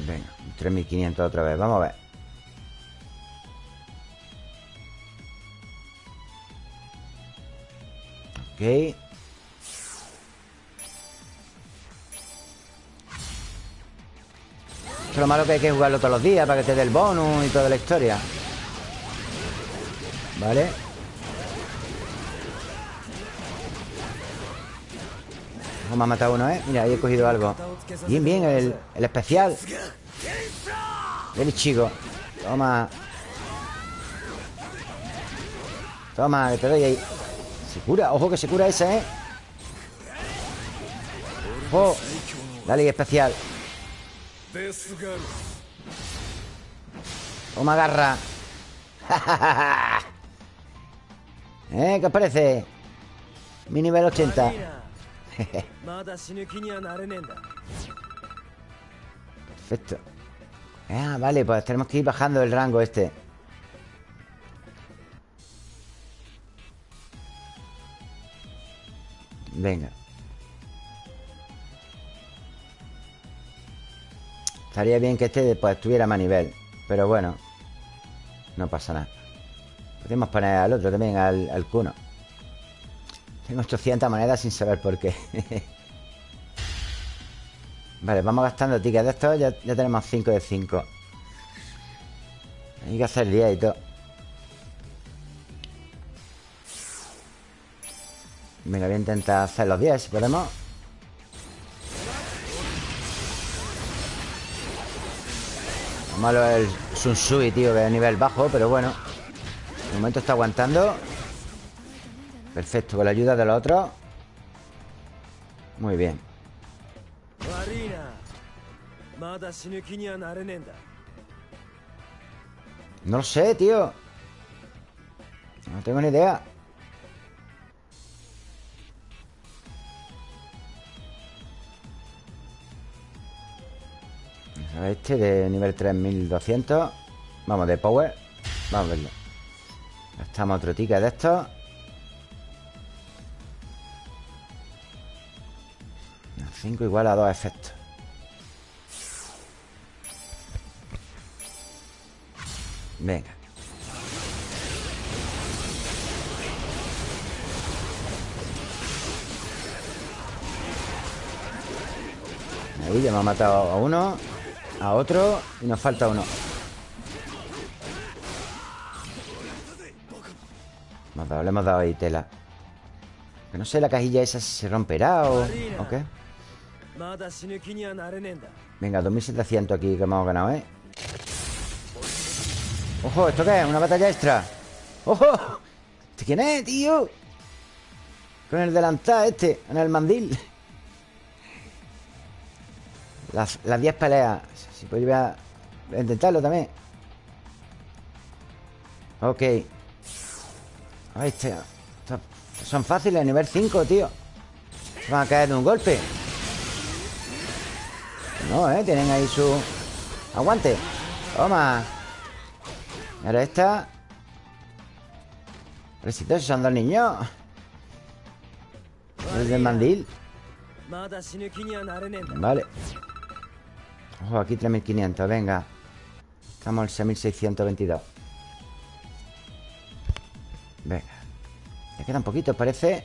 Venga, 3.500 otra vez. Vamos a ver Ok. Es lo malo que hay que jugarlo todos los días Para que te dé el bonus y toda la historia. Vale. Vamos a matar uno, ¿eh? Mira, ahí he cogido algo. Bien, bien, el, especial. Ven, chico. Toma. Toma, te doy ahí se cura, ojo que se cura esa, ¿eh? Ojo La especial Toma garra *laughs* ¿Eh? ¿Qué os parece? Mi nivel 80 *laughs* Perfecto Ah, vale, pues tenemos que ir bajando el rango este Venga. Estaría bien que este pues estuviera más nivel Pero bueno No pasa nada. Podemos poner al otro también, al, al Kuno. Tengo 800 monedas sin saber por qué. *laughs* Vale, vamos gastando tickets de estos Ya, ya tenemos 5 de 5 Hay que hacer 10 y todo Venga, voy a intentar hacer los 10 si podemos Lo malo es el Sunsui, tío, que es nivel bajo Pero bueno. De momento está aguantando. Perfecto, con la ayuda de los otros. Muy bien. No lo sé, tío. No tengo ni idea. Este de nivel 3200 Vamos, de power Vamos a verlo. Gastamos otro ticket de estos 5 igual a 2 efectos. Venga. Ahí ya hemos matado a uno a otro y nos falta uno. Hemos dado, le hemos dado ahí tela. Que no sé la cajilla esa se romperá o, ¿o qué. Venga, 2700 aquí que hemos ganado, ¿eh? ¡Ojo! ¿Esto qué es? ¿Una batalla extra? ¡Ojo! ¿Este quién es, tío? Con el delantal este, en el mandil. Las 10 peleas. Si podría intentarlo también. Ok. Ahí está. Son fáciles, nivel 5, tío. Se van a caer de un golpe. No, eh. Tienen ahí su. Aguante. Toma. Ahora esta. Pero son dos niños. Es del mandil. Vale. Ojo, aquí 3500, venga Estamos al 6622 Venga Ya quedan poquitos, parece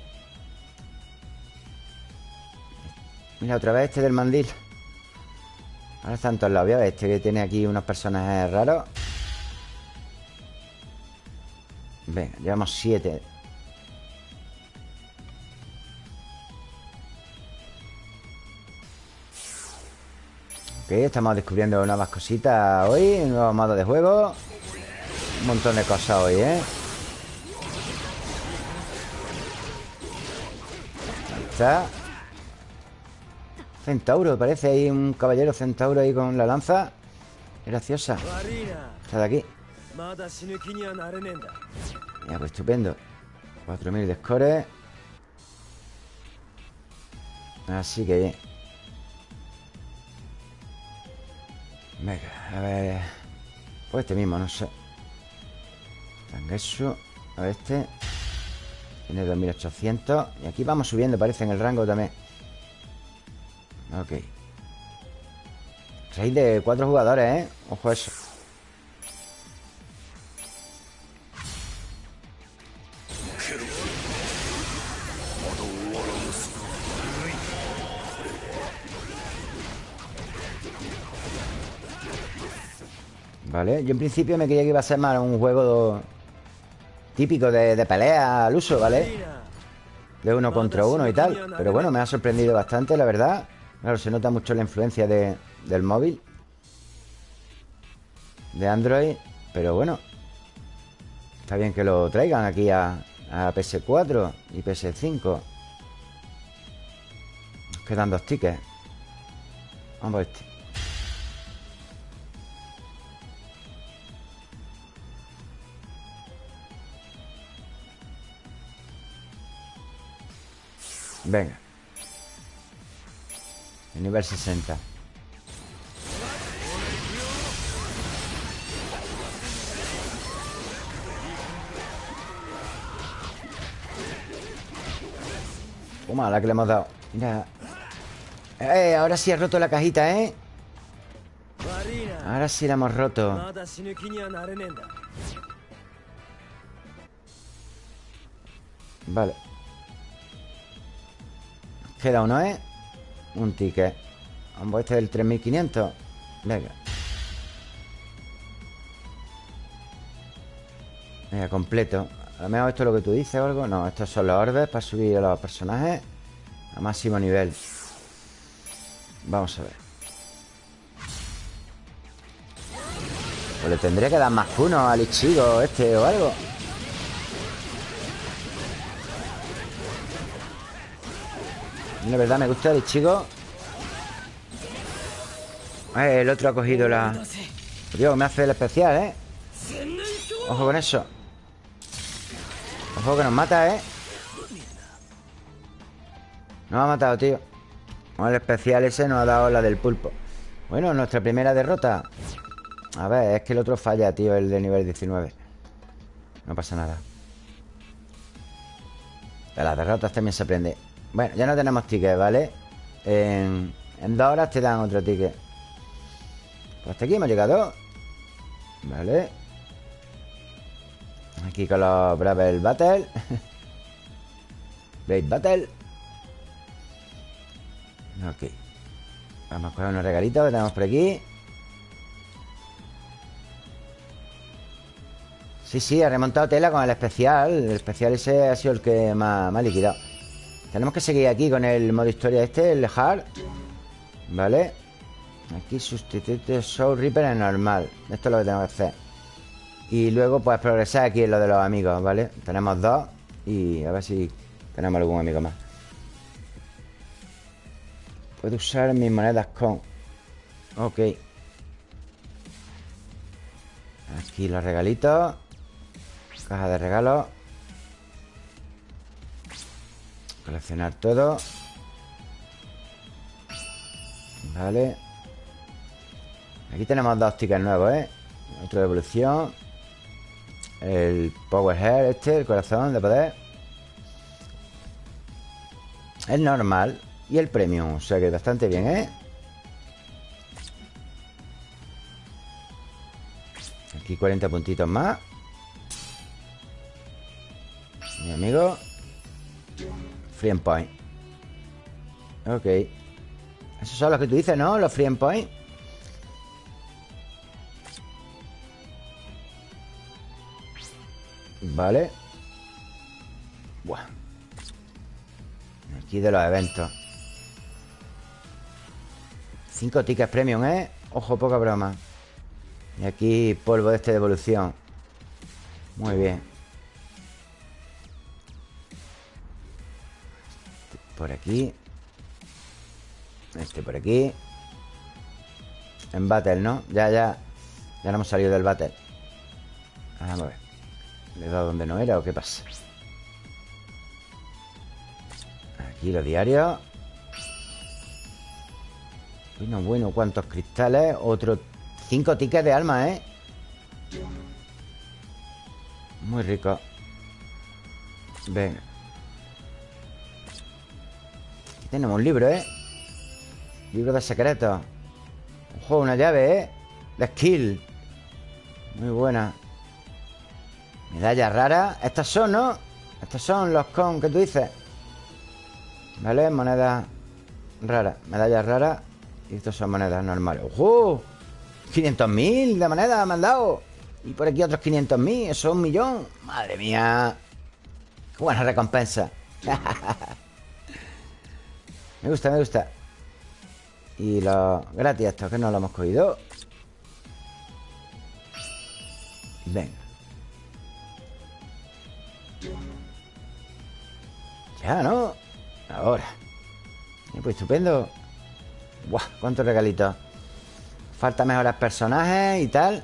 Mira, otra vez este del mandil Ahora están todos lados. Este que tiene aquí unos personajes raros. Venga, llevamos siete. Ok, estamos descubriendo nuevas cositas hoy Nuevos modos de juego. Un montón de cosas hoy, ¿eh? Ahí está. Centauro, parece Hay un caballero centauro ahí con la lanza. Graciosa. Está de aquí. Ya, pues estupendo. 4000 de score Así que Venga, a ver. Pues este mismo, no sé. Tangesu. A ver este. Tiene 2800. Y aquí vamos subiendo, parece, en el rango también. Ok. Rey de cuatro jugadores, ¿eh? Ojo a eso. Vale, yo en principio me creía que iba a ser más un juego típico de, de pelea al uso, ¿vale? De uno contra uno y tal. Pero bueno, me ha sorprendido bastante, la verdad. Claro, se nota mucho la influencia de, del móvil. De Android. Pero bueno. Está bien que lo traigan aquí a, a PS4 y PS5. Nos quedan dos tickets. Vamos a este. Venga. El nivel 60 Toma, la que le hemos dado. Mira. ¡Eh! Ahora sí ha roto la cajita, ¿eh? Ahora sí la hemos roto. Vale. Queda uno, ¿eh? Un ticket. Vamos, este es el 3500 Venga. Venga, completo. A lo mejor esto es lo que tú dices o algo No, estos son los orbes para subir a los personajes A máximo nivel. Vamos a ver. Pues le tendría que dar más uno al Ichigo este o algo La verdad me gusta el Ichigo Eh, El otro ha cogido la... Dios, me hace el especial, ¿eh? Ojo con eso. Ojo que nos mata, ¿eh? Nos ha matado, tío. El especial ese nos ha dado la del pulpo. Bueno, nuestra primera derrota. A ver, es que el otro falla, tío El de nivel 19 No pasa nada. De las derrotas también se aprende Bueno, ya no tenemos tickets, ¿vale? En, dos horas te dan otro ticket. Pues hasta aquí hemos llegado. Vale. Aquí con los Bravel Battle. *laughs* Blade Battle. Ok. Vamos a coger unos regalitos que tenemos por aquí. Sí, sí, ha remontado tela con el especial. El especial ese ha sido el que más, más liquidado Tenemos que seguir aquí con el modo historia este El hard Vale Aquí sustituye Soul Reaper en normal. Esto es lo que tenemos que hacer. Y luego pues progresar aquí en lo de los amigos, ¿vale? Tenemos dos Y a ver si tenemos algún amigo más. Puedo usar mis monedas con Ok. Aquí los regalitos. Caja de regalos Coleccionar todo. Vale. Aquí tenemos dos tickets nuevos, ¿eh? Otro de evolución. El Power Hair este, el corazón de poder. El normal. Y el premium, o sea que bastante bien, ¿eh? Aquí 40 puntitos más. Mi amigo Free and Point Ok. Esos son los que tú dices, ¿no? Los Free and Point Vale. Buah. Aquí de los eventos. Cinco tickets premium, ¿eh? Ojo, poca broma. Y aquí polvo de este de evolución. Muy bien por aquí Este por aquí En battle, ¿no? Ya, ya Ya no hemos salido del battle Vamos a ver ¿Le he dado donde no era o qué pasa? Aquí los diarios Bueno, bueno, ¿cuántos cristales? Otro... Cinco tickets de alma, ¿eh? Muy rico Venga tenemos un libro, ¿eh? Libro de secretos. Ojo, una llave, ¿eh? De skill. Muy buena. Medallas raras. Estas son, ¿no? Estos son los con que tú dices. ¿Vale? Monedas raras. Medallas raras. Y estos son monedas normales. ¡Ojo! 500.000 de monedas me han dado Y por aquí otros 500.000 Eso es un millón. Madre mía. Qué buena recompensa *laughs* Me gusta, me gusta. Y los gratis estos que no lo hemos cogido. Venga. Ya, ¿no? Ahora. Pues estupendo. Buah, cuántos regalitos Falta mejorar personajes y tal.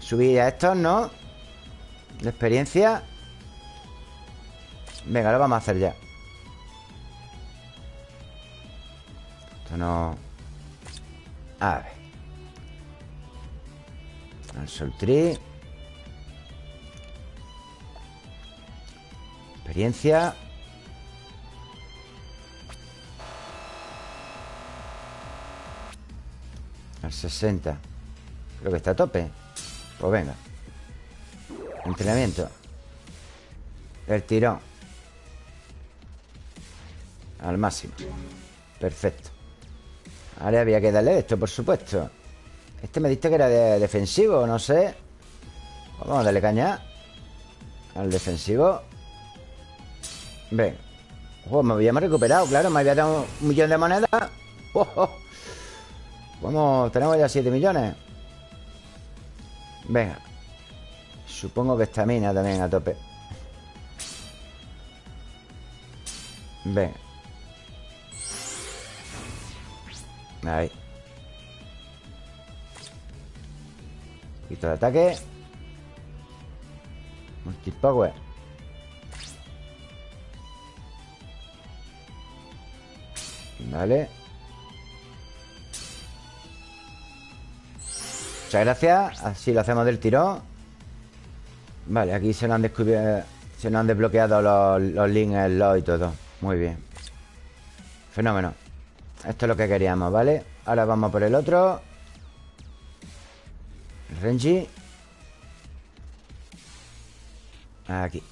Subir a estos, ¿no? De experiencia. Venga, lo vamos a hacer ya Esto no... A ver. Soul Tree. Experiencia. Al 60. Creo que está a tope. Pues venga. Entrenamiento. El tirón. Al máximo. Perfecto. Ahora había que darle esto, por supuesto. Este me diste que era de defensivo, no sé. Vamos a darle caña. Al defensivo. Ven. Oh, me habíamos recuperado, claro. Me había dado un millón de monedas. *laughs* Oh, oh. Vamos, tenemos ya 7 millones. Venga. Supongo que esta mina también a tope. Venga. Ahí. Un poquito de ataque. Multipower. Vale. Muchas gracias. Así lo hacemos del tirón. Vale, aquí se nos han descubierto. Se nos han desbloqueado los, los links, los y todo. Muy bien. Fenómeno. Esto es lo que queríamos, ¿vale? Ahora vamos por el otro. Renji. Aquí.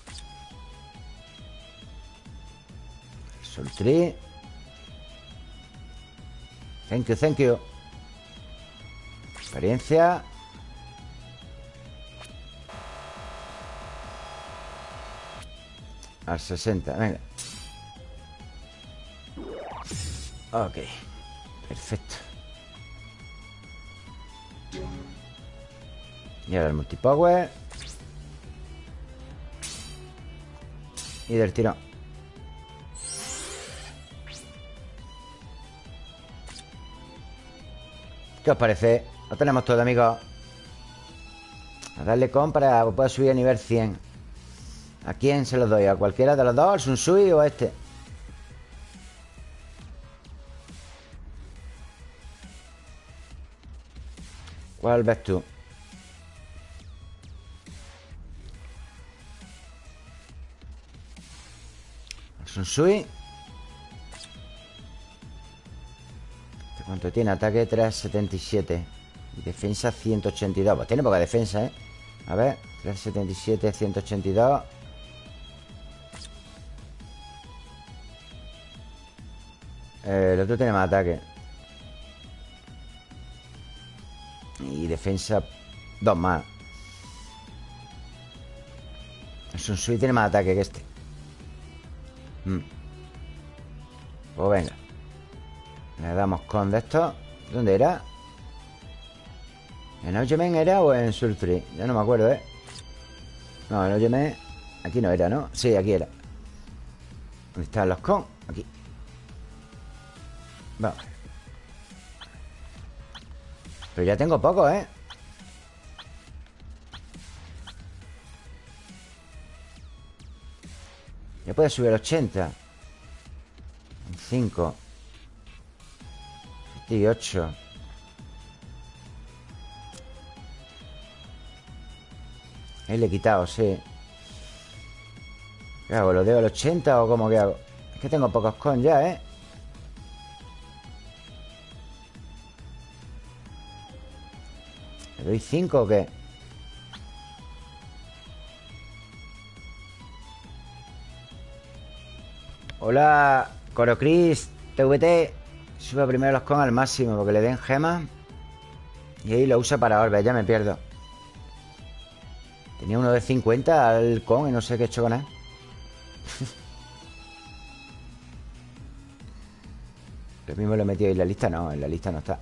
Tree. Thank you, thank you. Experiencia. Al 60, venga. Ok. Perfecto. Y ahora el multipower. Y del tirón. ¿Qué os parece? Lo tenemos todo, amigos. A darle con para que pueda subir a nivel 100. ¿A quién se lo doy? ¿A cualquiera de los dos? ¿Al Sunsui o este? ¿Cuál ves tú? ¿El Sunsui? ¿Este ¿Cuánto tiene? Ataque 377 Y defensa 182 Pues tiene poca defensa, ¿eh? A ver 377, 182 eh, El otro tiene más ataque defensa Dos más El Sunsui tiene más ataque que este mm. Pues venga Le damos con de esto ¿Dónde era? ¿En Ojemen era o en Sultri? Ya no me acuerdo, ¿eh? No, en Ojemen Aquí no era, ¿no? Sí, aquí era ¿Dónde están los con? Aquí Vamos pero ya tengo poco, ¿eh? Ya puede subir 80 5 78 Ahí le he quitado, sí ¿Qué hago? ¿Lo dejo al 80 o cómo que hago? Es que tengo pocos con ya, ¿eh? ¿Le doy 5 o qué? Hola, Corocris, TVT Sube primero los con al máximo Porque le den gemas Y ahí lo usa para orbes, ya me pierdo. Tenía uno de 50 al con Y no sé qué he hecho con él. *laughs* Lo mismo lo he metido en la lista No, en la lista no está.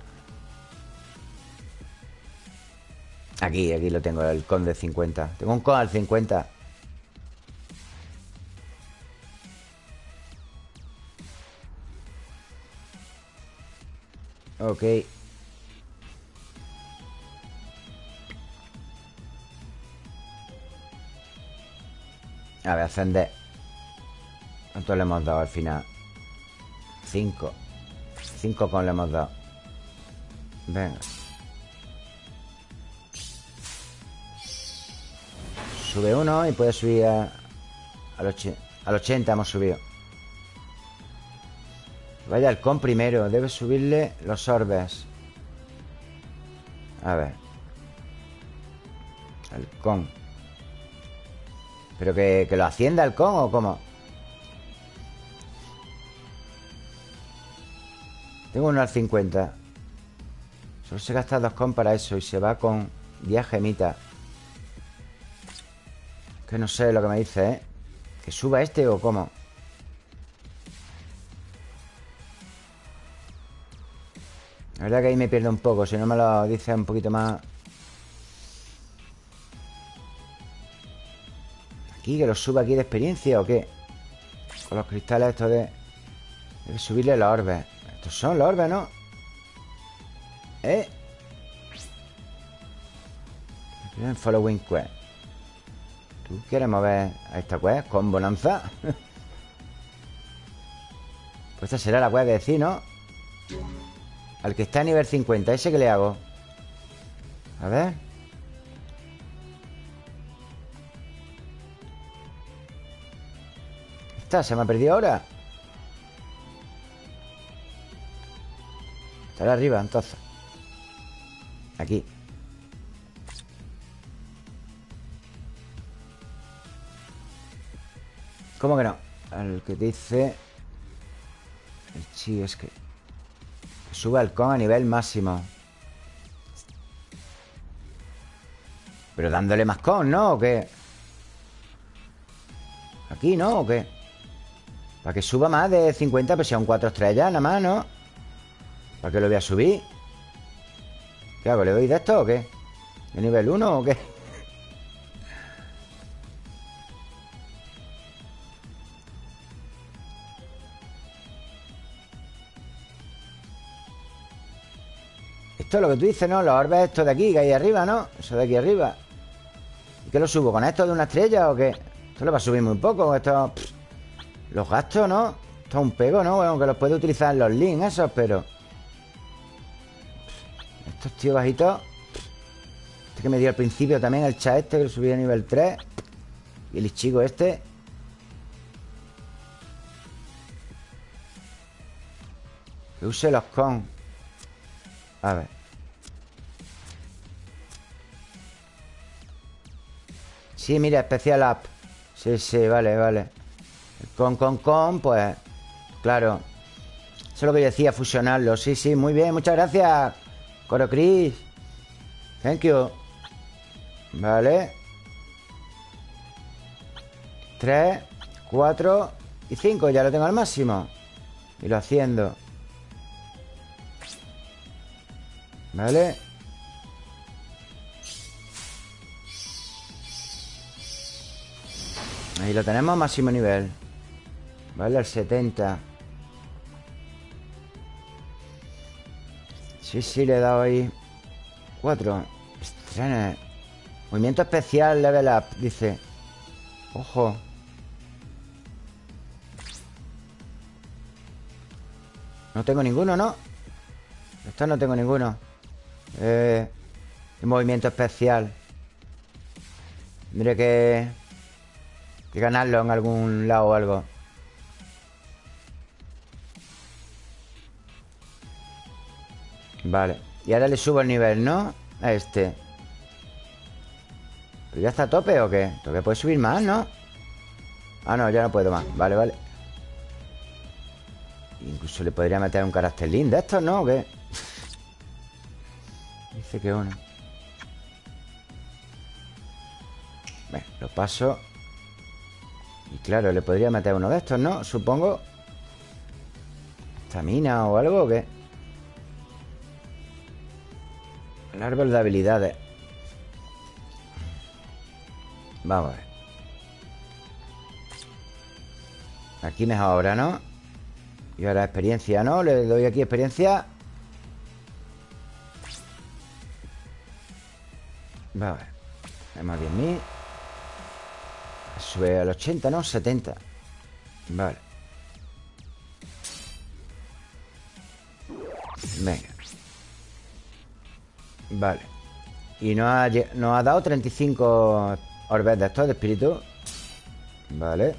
Aquí, aquí lo tengo, el con de 50 Tengo un con al 50 Ok. A ver, ascender ¿Cuánto le hemos dado al final? 5 Cinco con le hemos dado. Venga. Sube uno y puede subir a, al, 80, al 80 hemos subido Vaya el con primero Debe subirle los orbes A ver El con ¿Pero que, que lo hacienda el con o cómo? Tengo uno al 50 Solo se gasta dos con para eso Y se va con 10 gemitas Que no sé lo que me dice, ¿eh? ¿Que suba este o cómo? La verdad que ahí me pierdo un poco Si no me lo dice un poquito más Aquí, que lo suba aquí de experiencia ¿o qué? Con los cristales estos de... Debe subirle los orbes Estos son los orbes, ¿no? ¿Eh? Following quest ¿Tú quieres mover a esta quest con bonanza? *laughs* pues esta será la quest de decir, ¿no? Al que está a nivel 50 ¿Ese que le hago? A ver Esta se me ha perdido ahora Estará arriba, entonces Aquí ¿Cómo que no? Al que dice El chi es que Sube el con a nivel máximo Pero dándole más con, ¿no? ¿O qué? Aquí, ¿no? ¿O qué? Para que suba más de 50 Pues un 4 estrellas nada más, ¿no? ¿Para qué lo voy a subir? ¿Qué hago? ¿Le doy de esto o qué? ¿De nivel 1 o qué? Esto es lo que tú dices, ¿no? Los orbes estos de aquí, que hay arriba, ¿no? Eso de aquí arriba ¿Y qué lo subo? ¿Con esto de una estrella o qué? Esto lo va a subir muy poco Esto... los gastos, ¿no? Esto es un pego, ¿no? Bueno, que los puede utilizar los links esos, pero... Estos tíos bajitos Este que me dio al principio también El chat este que lo subí a nivel 3 Y el chico este Que use los con A ver Sí, mira, especial app. Sí, sí, vale, vale. Con, con, con, pues Claro. Eso es lo que yo decía, fusionarlo. Sí, sí, muy bien, muchas gracias Coro Chris Thank you. Vale. Tres Cuatro Y cinco, ya lo tengo al máximo. Y lo haciendo. Vale Ahí lo tenemos máximo nivel. Vale, al 70 Sí, sí, le he dado ahí Cuatro. Estrenes Movimiento especial level up Dice. Ojo. No tengo ninguno, ¿no? Esto no tengo ninguno. Eh, Movimiento especial. Mire que que ganarlo en algún lado o algo. Vale. Y ahora le subo el nivel, ¿no? A este. ¿Pero ya está a tope o qué? Todavía puede subir más, ¿no? Ah, no, ya no puedo más. Vale, vale. Incluso le podría meter un carácter lindo de estos, ¿no? ¿O qué? *laughs* Dice que uno. Bueno, lo paso. Y claro, le podría meter uno de estos, ¿no? Supongo Estamina o algo ¿o qué? El árbol de habilidades Vamos a ver Aquí mejor ahora, ¿no? Y ahora experiencia, ¿no? Le doy aquí experiencia Vamos a ver Tenemos 10.000 Sube al 80, ¿no? 70 Vale Venga Vale Y nos ha, nos ha dado 35 orbes de estos de espíritu Vale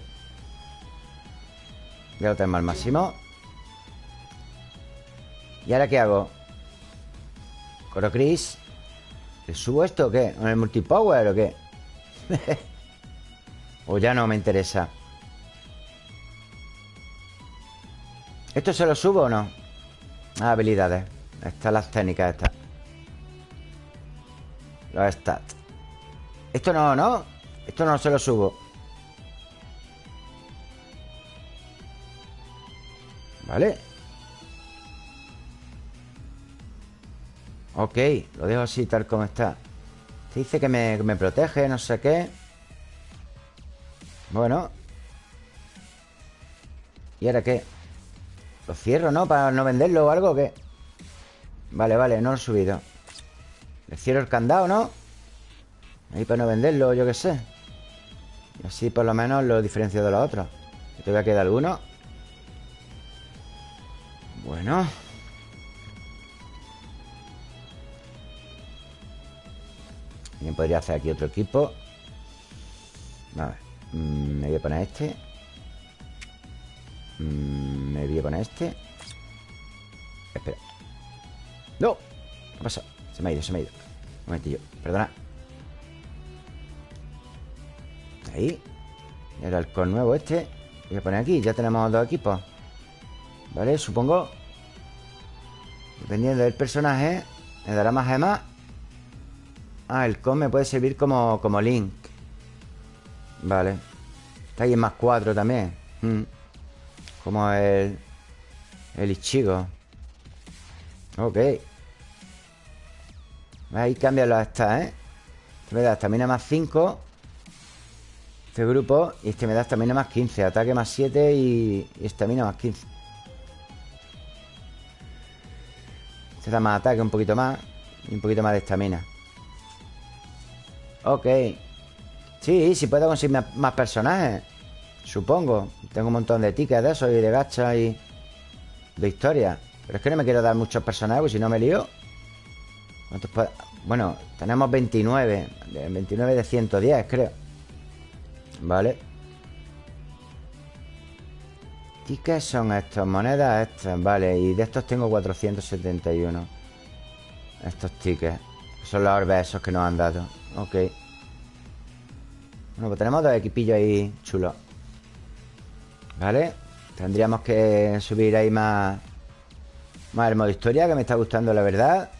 Ya lo tenemos al máximo ¿Y ahora qué hago? Coro Chris ¿Le subo esto o qué? ¿Con el multipower o qué? *laughs* o ya no me interesa. ¿Esto se lo subo o no? Ah, habilidades. Estas las técnicas estas. Los stats. Esto no, ¿no? Esto no se lo subo. Vale. Ok, lo dejo así tal como está. Dice que me, que me protege, no sé qué Bueno ¿Y ahora qué? Lo cierro, ¿no? Para no venderlo o algo ¿o qué? Vale, vale, no lo he subido Le cierro el candado, ¿no? Ahí para no venderlo, yo qué sé Y así por lo menos lo diferencio de los otros Que todavía queda alguno Bueno Bien, podría hacer aquí otro equipo A ver mm, Me voy a poner este. Mm, Me voy a poner este. Espera. ¡No! ¿Qué pasa? Se me ha ido, se me ha ido. Un momentillo, perdona. Ahí. El halcón nuevo este. Voy a poner aquí, ya tenemos dos equipos. Vale, supongo. Dependiendo del personaje Me dará más gemas. Ah, el con me puede servir como, como link Vale. Está ahí en más 4 también. Mm. Como el El Ichigo. Ok. Ahí cambian las estas, ¿eh? Este me da estamina más 5 Este grupo Y este me da estamina más 15 Ataque más 7 y y estamina más 15 Este da más ataque, un poquito más Y un poquito más de estamina. Ok Sí, sí puedo conseguir más- personajes Supongo. Tengo un montón de tickets de esos y de gachas y De historia. Pero es que no me quiero dar muchos personajes porque Si no me lío. ¿Cuántos Bueno, tenemos 29 de 29 de 110, creo. Vale. Tickets son estos Monedas estas, vale. Y de estos tengo 471 Estos tickets Son los orbes esos que nos han dado. Ok Bueno, pues tenemos dos equipillos ahí chulos. Vale Tendríamos que subir ahí más Más el modo historia Que me está gustando la verdad.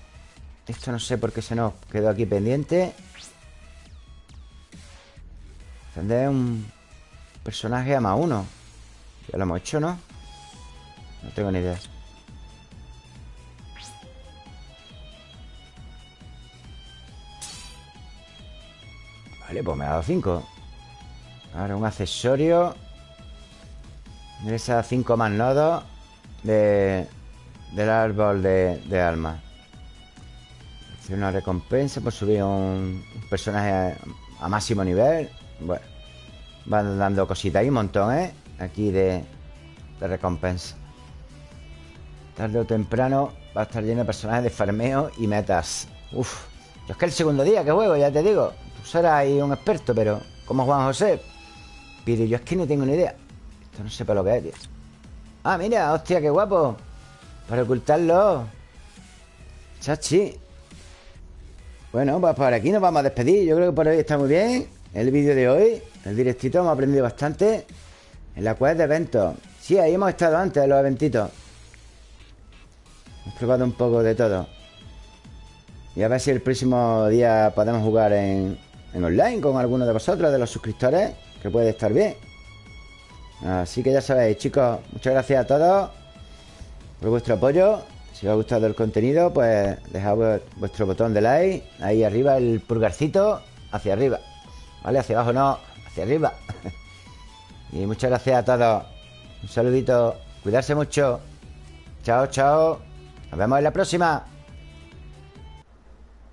Esto no sé por qué se nos quedó aquí pendiente. Tendré un personaje a más uno. Ya lo hemos hecho, ¿no? No tengo ni idea Vale, pues me ha dado 5 Ahora un accesorio. Esas 5 más nodos de, Del árbol de, de alma. Hace una recompensa por subir un, personaje a, a máximo nivel. Bueno Van dando cositas ahí un montón, ¿eh? Aquí de, de recompensa. Tarde o temprano va a estar lleno de personajes de farmeo y metas. Uf Yo es que el segundo día que juego, ya te digo Serás ahí un experto, pero Como Juan José Pero yo es que no tengo ni idea. Esto no sé para lo que es, tío. Ah, mira, hostia, qué guapo. Para ocultarlo. Chachi. Bueno, pues por aquí nos vamos a despedir. Yo creo que por hoy está muy bien El vídeo de hoy. El directito hemos aprendido bastante. En la quest de eventos. Sí, ahí hemos estado antes en los eventitos. Hemos probado un poco de todo. Y a ver si el próximo día podemos jugar en, en online con alguno de vosotros, de los suscriptores Que puede estar bien. Así que ya sabéis, chicos Muchas gracias a todos Por vuestro apoyo. Si os ha gustado el contenido, pues dejad vu- vuestro botón de like Ahí arriba el pulgarcito Hacia arriba. ¿Vale? Hacia abajo no, hacia arriba. *laughs* Y muchas gracias a todos. Un saludito Cuidarse mucho. Chao, chao. Nos vemos en la próxima